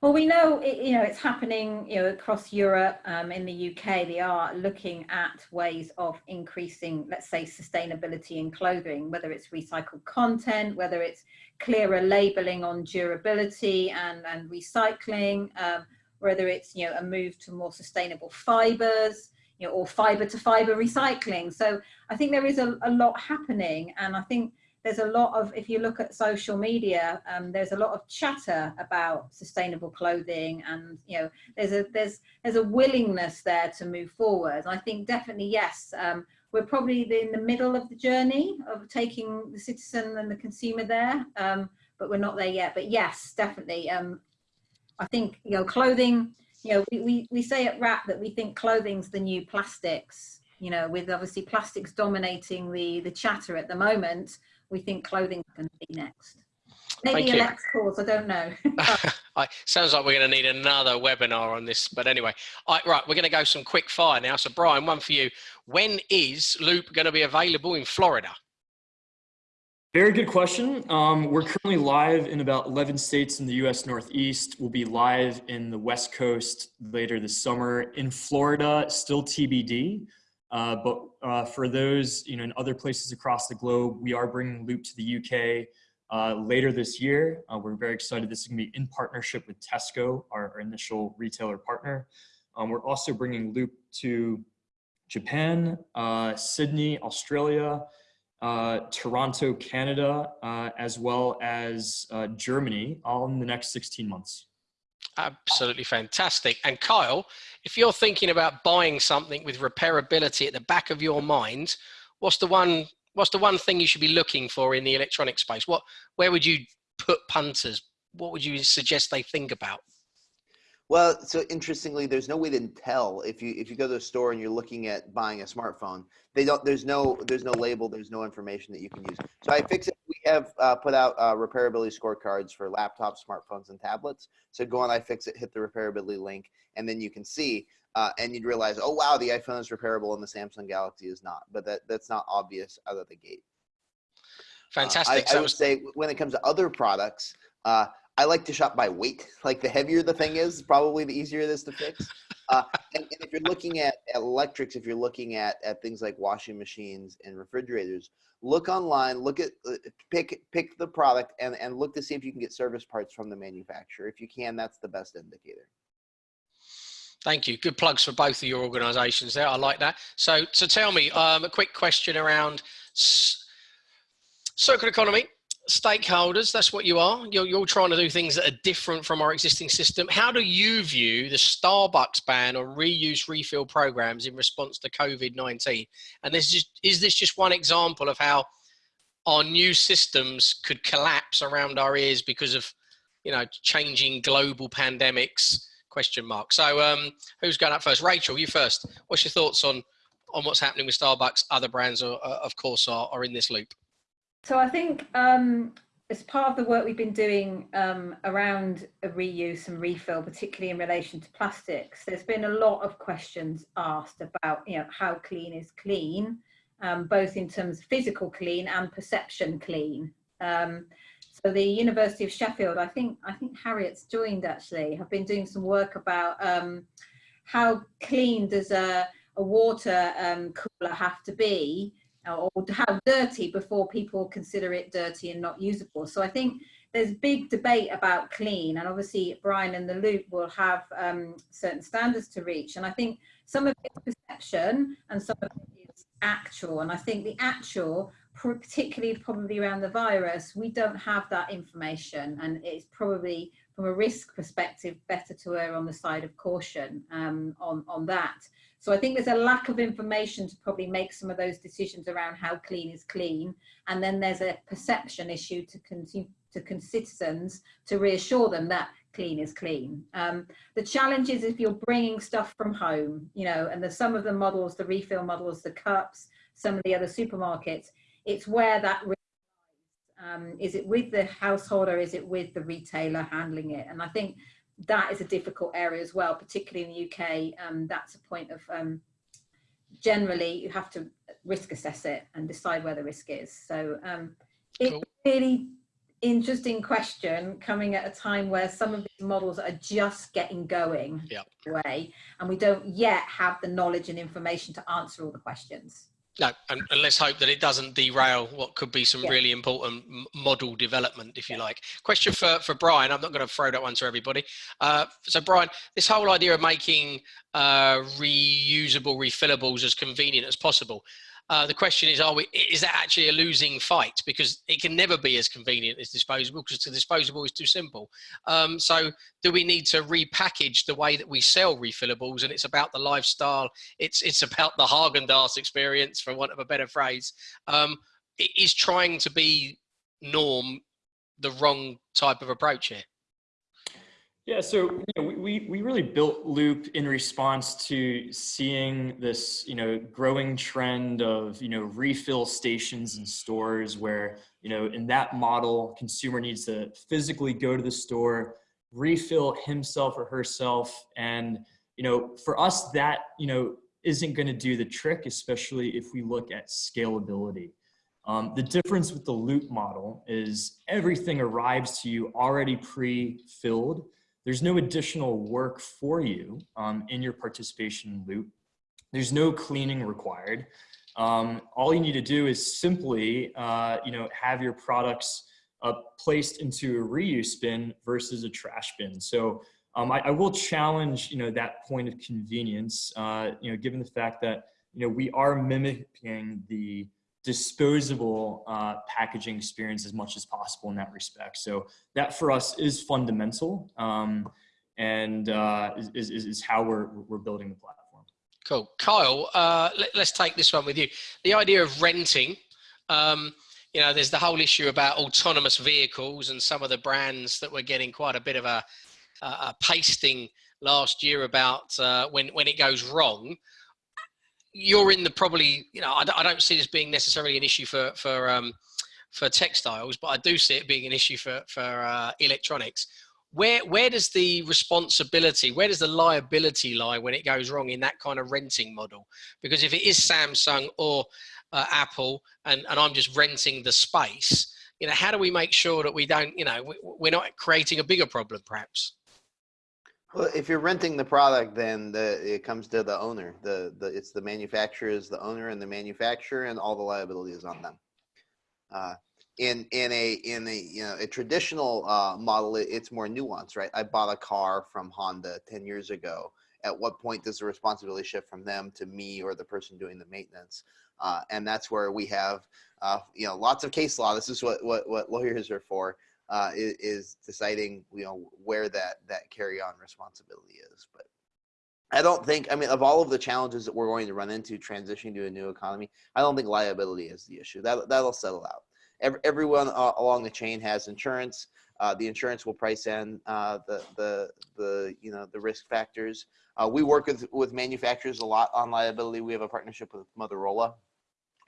Speaker 5: Well, we know, it, you know, it's happening, you know, across Europe, um, in the UK, they are looking at ways of increasing, let's say, sustainability in clothing, whether it's recycled content, whether it's clearer labeling on durability and, and recycling, um, whether it's you know a move to more sustainable fibers you know or fiber to fiber recycling so i think there is a, a lot happening and i think there's a lot of if you look at social media um, there's a lot of chatter about sustainable clothing and you know there's a there's there's a willingness there to move forward. I think definitely yes um, we're probably in the middle of the journey of taking the citizen and the consumer there um, but we're not there yet. But yes definitely um, I think, you know, clothing, you know, we, we, we say at WRAP that we think clothing's the new plastics, you know, with obviously plastics dominating the, the chatter at the moment, we think clothing's going to be next. Maybe
Speaker 2: Thank you.
Speaker 5: electricals, I don't know.
Speaker 2: I, sounds like we're going to need another webinar on this, but anyway, all right, right, we're going to go some quick fire now. So, Brian, one for you. When is Loop going to be available in Florida?
Speaker 4: Very good question. Um, we're currently live in about 11 states in the US Northeast. We'll be live in the West Coast later this summer. In Florida, still TBD. Uh, but uh, for those you know, in other places across the globe, we are bringing Loop to the UK uh, later this year. Uh, we're very excited. This is going to be in partnership with Tesco, our, our initial retailer partner. Um, we're also bringing Loop to Japan, uh, Sydney, Australia, uh, Toronto, Canada, as well as Germany, all in the next 16 months.
Speaker 2: Absolutely fantastic. And Kyle, if you're thinking about buying something with repairability at the back of your mind, what's the one what's the one thing you should be looking for in the electronic space? What where would you put punters? What would you suggest they think about?
Speaker 3: Well, so interestingly, there's no way to tell if you if you go to a store and you're looking at buying a smartphone. They don't. There's no there's no label. There's no information that you can use. So I iFixit. We have uh, put out uh, repairability scorecards for laptops, smartphones, and tablets. So go on iFixit, hit the repairability link, and then you can see. Uh, and you'd realize, oh wow, the iPhone is repairable and the Samsung Galaxy is not. But that that's not obvious out of the gate.
Speaker 2: Fantastic.
Speaker 3: Uh, I, I would say when it comes to other products, uh, I like to shop by weight. Like the heavier the thing is, probably the easier it is to fix. Uh, and, and, if you're looking at, at, electrics, if you're looking at, at things like washing machines and refrigerators, look online, look at, uh, pick, pick the product and, and look to see if you can get service parts from the manufacturer. If you can, that's the best indicator.
Speaker 2: Thank you. Good plugs for both of your organizations there. I like that. So, so tell me um, a quick question around circular economy stakeholders that's what you are. You're, you're trying to do things that are different from our existing system. How do you view the starbucks ban on reuse refill programs in response to covid-19 and this is is this just one example of how our new systems could collapse around our ears because of you know changing global pandemics? Question mark. So um who's going up first? Rachel you first. What's your thoughts on on what's happening with starbucks? Other brands are, of course are, are in this loop
Speaker 5: so I think um, as part of the work we've been doing um, around reuse and refill, particularly in relation to plastics, there's been a lot of questions asked about, you know, how clean is clean, um, both in terms of physical clean and perception clean. Um, so the University of Sheffield, I think, I think Harriet's joined actually, have been doing some work about um, how clean does a, a water um, cooler have to be or how dirty before people consider it dirty and not usable. So I think there's big debate about clean and obviously Brian and the loop will have um, certain standards to reach. And I think some of it is perception and some of it is actual. And I think the actual, particularly probably around the virus, we don't have that information and it's probably from a risk perspective better to err on the side of caution um, on, on that. So I think there's a lack of information to probably make some of those decisions around how clean is clean. And then there's a perception issue to, to citizens to reassure them that clean is clean. Um, the challenge is if you're bringing stuff from home, you know, and there's some of the models, the refill models, the cups, some of the other supermarkets, it's where that um, is it with the household or is it with the retailer handling it? And I think that is a difficult area as well, particularly in the UK. Um, that's a point of um, generally you have to risk assess it and decide where the risk is. So um, it's cool. really interesting question coming at a time where some of these models are just getting going
Speaker 2: yep.
Speaker 5: away and we don't yet have the knowledge and information to answer all the questions.
Speaker 2: No, and, and, let's hope that it doesn't derail what could be some yeah. really important model development, if you yeah. like. Question for, for Brian. I'm not going to throw that one to everybody. Uh, so, Brian, this whole idea of making uh, reusable refillables as convenient as possible. Uh, the question is, are we, is that actually a losing fight? Because it can never be as convenient as disposable because the disposable is too simple. Um, so do we need to repackage the way that we sell refillables? And it's about the lifestyle. It's, it's about the Haagen-Dazs experience, for want of a better phrase. Um, is trying to be norm the wrong type of approach here?
Speaker 4: Yeah, so you know, we, we really built Loop in response to seeing this, you know, growing trend of, you know, refill stations and stores where, you know, in that model, consumer needs to physically go to the store, refill himself or herself. And, you know, for us, that, you know, isn't going to do the trick, especially if we look at scalability. Um, the difference with the loop model is everything arrives to you already pre-filled there's no additional work for you um, in your participation loop. There's no cleaning required. Um, all you need to do is simply, uh, you know, have your products uh, placed into a reuse bin versus a trash bin. So um, I, I, will challenge, you know, that point of convenience, uh, you know, given the fact that, you know, we are mimicking the disposable uh, packaging experience as much as possible in that respect. So that for us is fundamental um, and uh, is, is, is how we're, we're building the platform.
Speaker 2: Cool. Kyle, uh, let, us take this one with you. The idea of renting, um, you know, there's the whole issue about autonomous vehicles and some of the brands that were getting quite a bit of a, a pasting last year about uh, when, when it goes wrong you're in the probably you know I, I don't see this being necessarily an issue for for um, for textiles, but I do see it being an issue for for uh, electronics. Where where does the responsibility, where does the liability lie when it goes wrong in that kind of renting model? Because if it is Samsung or uh, Apple, and and I'm just renting the space, you know, how do we make sure that we don't, you know, we're not creating a bigger problem, perhaps?
Speaker 3: Well, if you're renting the product, then the, it comes to the owner. The, the it's the manufacturer is the owner and the manufacturer, and all the liability is on them. Uh, in in a in a you know a traditional uh, model, it, it's more nuanced, right? I bought a car from Honda ten years ago. At what point does the responsibility shift from them to me or the person doing the maintenance? Uh, and that's where we have uh, you know lots of case law. This is what what what lawyers are for uh, is, is, deciding you know where that that carry on responsibility is. But I don't think I mean of all of the challenges that we're going to run into transitioning to a new economy, I don't think liability is the issue. That that'll settle out. Every, everyone uh, along the chain has insurance. Uh, the insurance will price in uh, the the the you know the risk factors. Uh, we work with with manufacturers a lot on liability. We have a partnership with Motorola,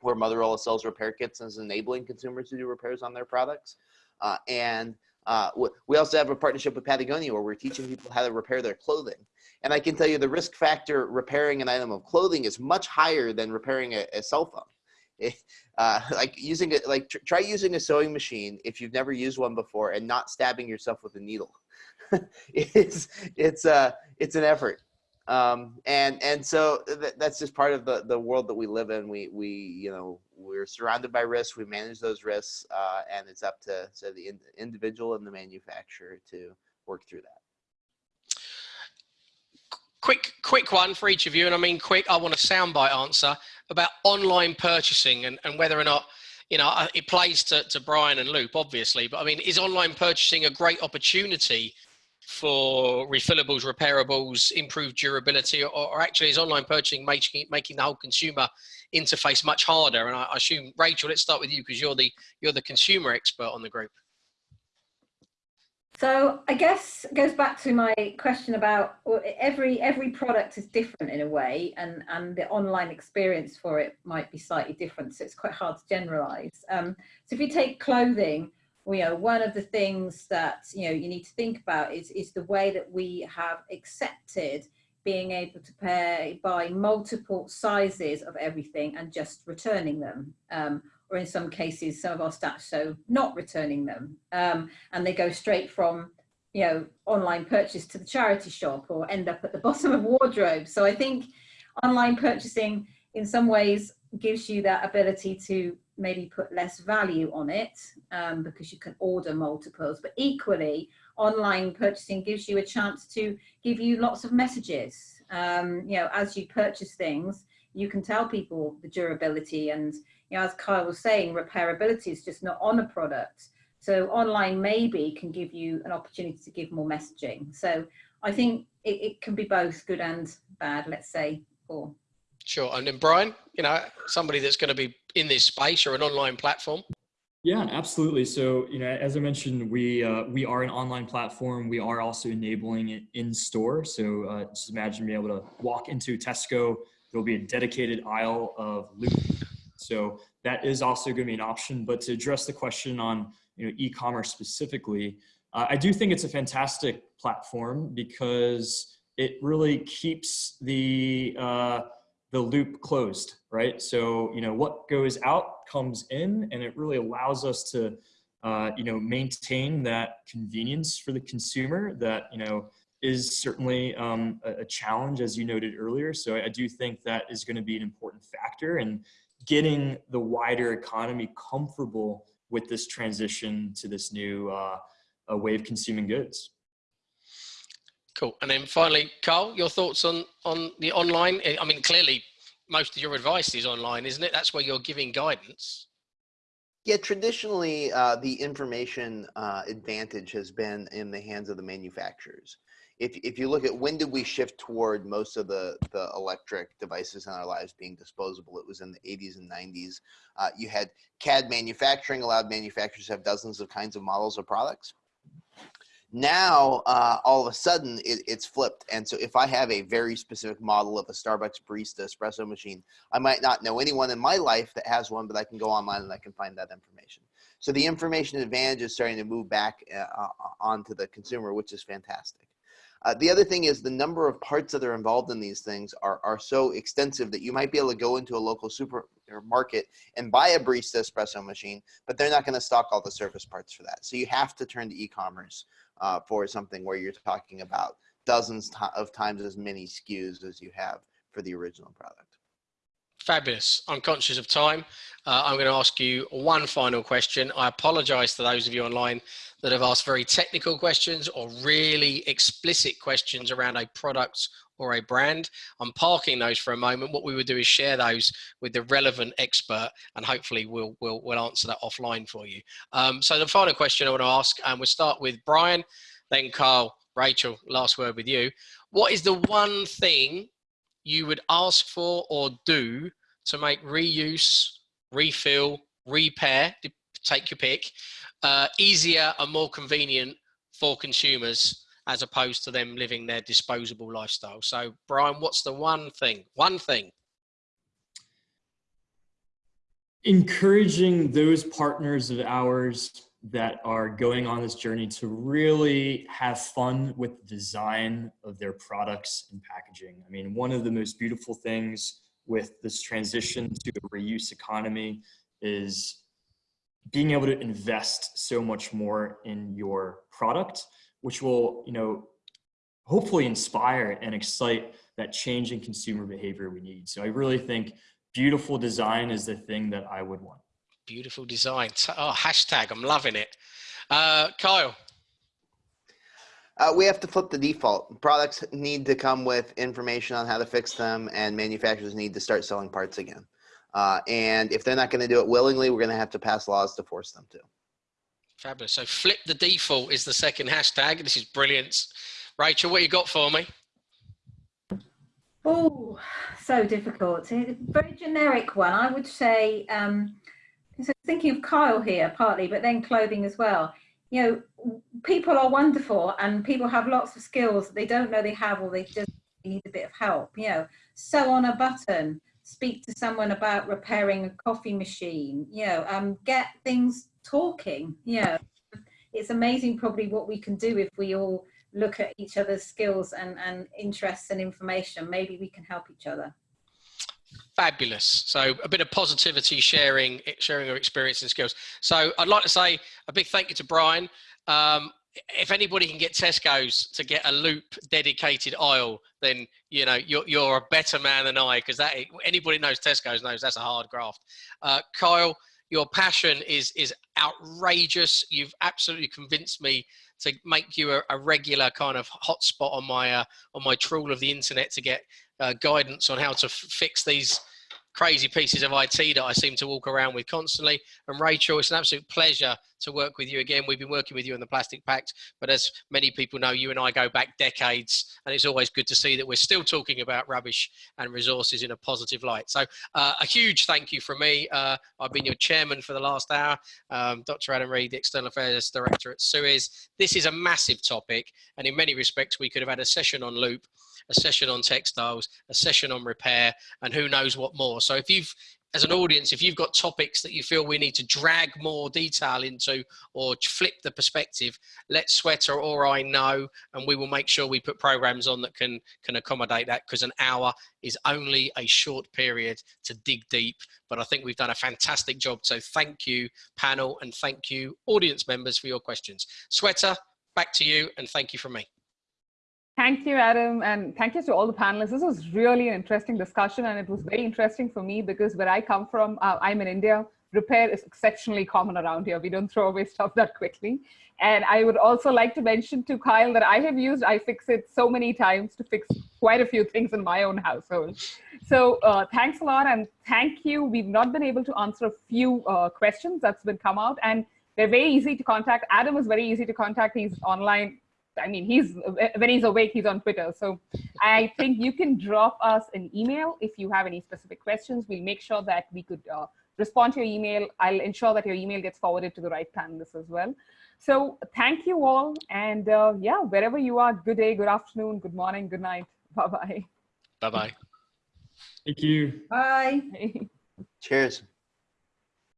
Speaker 3: where Motorola sells repair kits and is enabling consumers to do repairs on their products. Uh, and uh, we also have a partnership with Patagonia where we're teaching people how to repair their clothing. And I can tell you the risk factor repairing an item of clothing is much higher than repairing a, a cell phone. It, uh, like using it, like tr try using a sewing machine if you've never used one before and not stabbing yourself with a needle. it's it's uh it's an effort um, and and so th that's just part of the the world that we live in. We we you know we're surrounded by risks. We manage those risks, uh, and it's up to so the in individual and the manufacturer to work through that.
Speaker 2: Quick quick one for each of you, and I mean quick. I want a soundbite answer about online purchasing and and whether or not you know it plays to to Brian and Loop obviously, but I mean is online purchasing a great opportunity for refillables, repairables, improved durability, or, or, actually is online purchasing making making the whole consumer interface much harder? And I, I assume Rachel, let's start with you because you're the you're the consumer expert on the group.
Speaker 5: So I guess goes back to my question about every every product is different in a way, and and the online experience for it might be slightly different. So it's quite hard to generalize. Um, so if you take clothing you know, one of the things that, you know, you need to think about is, is the way that we have accepted being able to pay, buy multiple sizes of everything and just returning them. Um, or in some cases, some of our stats show not returning them. Um, and they go straight from, you know, online purchase to the charity shop or end up at the bottom of wardrobe. So I think online purchasing in some ways gives you that ability to maybe put less value on it um, because you can order multiples, but equally online purchasing gives you a chance to give you lots of messages. Um, you know, as you purchase things, you can tell people the durability and, you know, as Kyle was saying, repairability is just not on a product. So online maybe can give you an opportunity to give more messaging. So I think it, it can be both good and bad, let's say, or
Speaker 2: Sure. And then Brian, you know, somebody that's going to be in this space or an online platform.
Speaker 4: Yeah, absolutely. So, you know, as I mentioned, we uh, we are an online platform. We are also enabling it in store. So, uh, just imagine being able to walk into Tesco. There'll be a dedicated aisle of Loop. So that is also going to be an option. But to address the question on you know e-commerce specifically, uh, I do think it's a fantastic platform because it really keeps the uh, the loop closed, right? So, you know, what goes out comes in and it really allows us to, uh, you know, maintain that convenience for the consumer that, you know, is certainly um, a, challenge as you noted earlier. So I, do think that is going to be an important factor in getting the wider economy comfortable with this transition to this new uh, way of consuming goods.
Speaker 2: Cool. And then finally, Carl, your thoughts on on the online? I mean, clearly, most of your advice is online, isn't it? That's where you're giving guidance.
Speaker 3: Yeah, traditionally, uh, the information uh, advantage has been in the hands of the manufacturers. If, if you look at when did we shift toward most of the, the electric devices in our lives being disposable, it was in the 80s and 90s. Uh, you had CAD manufacturing, allowed manufacturers to have dozens of kinds of models of products now uh, all of a sudden it, it's flipped. And so if i have a very specific model of a starbucks barista espresso machine i might not know anyone in my life that has one but i can go online and i can find that information. So the information advantage is starting to move back uh, uh onto the consumer which is fantastic. Uh, the other thing is the number of parts that are involved in these things are, are so extensive that you might be able to go into a local supermarket and buy a barista espresso machine, but they're not going to stock all the service parts for that. So you have to turn to e-commerce uh, for something where you're talking about dozens of times as many SKUs as you have for the original product.
Speaker 2: Fabulous. I'm conscious of time. Uh, I'm going to ask you one final question. I apologize to those of you online that have asked very technical questions or really explicit questions around a product or a brand. I'm parking those for a moment. What we would do is share those with the relevant expert and hopefully we'll, we'll, we'll answer that offline for you. Um, so the final question I want to ask, and we'll start with Brian, then Carl, Rachel, last word with you. What is the one thing you would ask for or do to make reuse, refill, repair, take your pick, uh, easier and more convenient for consumers as opposed to them living their disposable lifestyle. So, Brian, what's the one thing? One thing.
Speaker 4: Encouraging those partners of ours that are going on this journey to really have fun with the design of their products and packaging. I mean, one of the most beautiful things with this transition to a reuse economy is being able to invest so much more in your product which will, you know, hopefully inspire and excite that change in consumer behavior we need. So I really think beautiful design is the thing that I would want.
Speaker 2: Beautiful design. Oh, hashtag, I'm loving it. Uh, Kyle.
Speaker 3: Uh, we have to flip the default. Products need to come with information on how to fix them, and manufacturers need to start selling parts again. Uh, and if they're not going to do it willingly, we're going to have to pass laws to force them to.
Speaker 2: Fabulous. So flip the default is the second hashtag. This is brilliant. Rachel, what you got for me?
Speaker 5: Oh, so difficult. Very generic one. I would say, um, so thinking of Kyle here partly, but then clothing as well. You know, people are wonderful and people have lots of skills they don't know they have or they just need a bit of help. You know, sew on a button, speak to someone about repairing a coffee machine, you know, um, get things talking. Yeah, it's amazing probably what we can do if we all look at each other's skills and, and interests and information. Maybe we can help each other.
Speaker 2: Fabulous. So a bit of positivity sharing, sharing our experience and skills. So I'd like to say a big thank you to Brian. Um, if anybody can get Tesco's to get a loop dedicated aisle, then you know you're you're a better man than I because that anybody knows Tesco's knows that's a hard graft. Uh, Kyle, your passion is is outrageous. You've absolutely convinced me to make you a, a regular kind of hotspot on my uh, on my trawl of the internet to get uh, guidance on how to fix these crazy pieces of IT that I seem to walk around with constantly. And Rachel, it's an absolute pleasure to work with you again. We've been working with you on the Plastic Pact, but as many people know, you and I go back decades, and it's always good to see that we're still talking about rubbish and resources in a positive light. So uh, a huge thank you from me. Uh, I've been your chairman for the last hour, um, Dr. Adam Read, the External Affairs Director at Suez. This is a massive topic, and in many respects, we could have had a session on loop a session on textiles, a session on repair, and who knows what more. So if you've as an audience, if you've got topics that you feel we need to drag more detail into or flip the perspective, let Shweta or I know, and we will make sure we put programs on that can can accommodate that. Because an hour is only a short period to dig deep. But I think we've done a fantastic job. So thank you, panel, and thank you, audience members, for your questions. Shweta, back to you, and thank you from me.
Speaker 1: Thank you, Adam, and thank you to all the panelists. This was really an interesting discussion, and it was very interesting for me because where I come from, uh, I'm in India. Repair is exceptionally common around here. We don't throw away stuff that quickly. And I would also like to mention to Kyle that I have used iFixit so many times to fix quite a few things in my own household. So uh, thanks a lot, and thank you. We've not been able to answer a few uh, questions that's been come out, and they're very easy to contact. Adam is very easy to contact. He's online I mean, he's when he's awake, he's on Twitter. So I think you can drop us an email if you have any specific questions. We'll make sure that we could uh, respond to your email. I'll ensure that your email gets forwarded to the right panelists as well. So thank you all. And uh, yeah, wherever you are, good day, good afternoon, good morning, good night. Bye-bye.
Speaker 2: Bye-bye.
Speaker 4: Thank you.
Speaker 5: Bye.
Speaker 3: Cheers.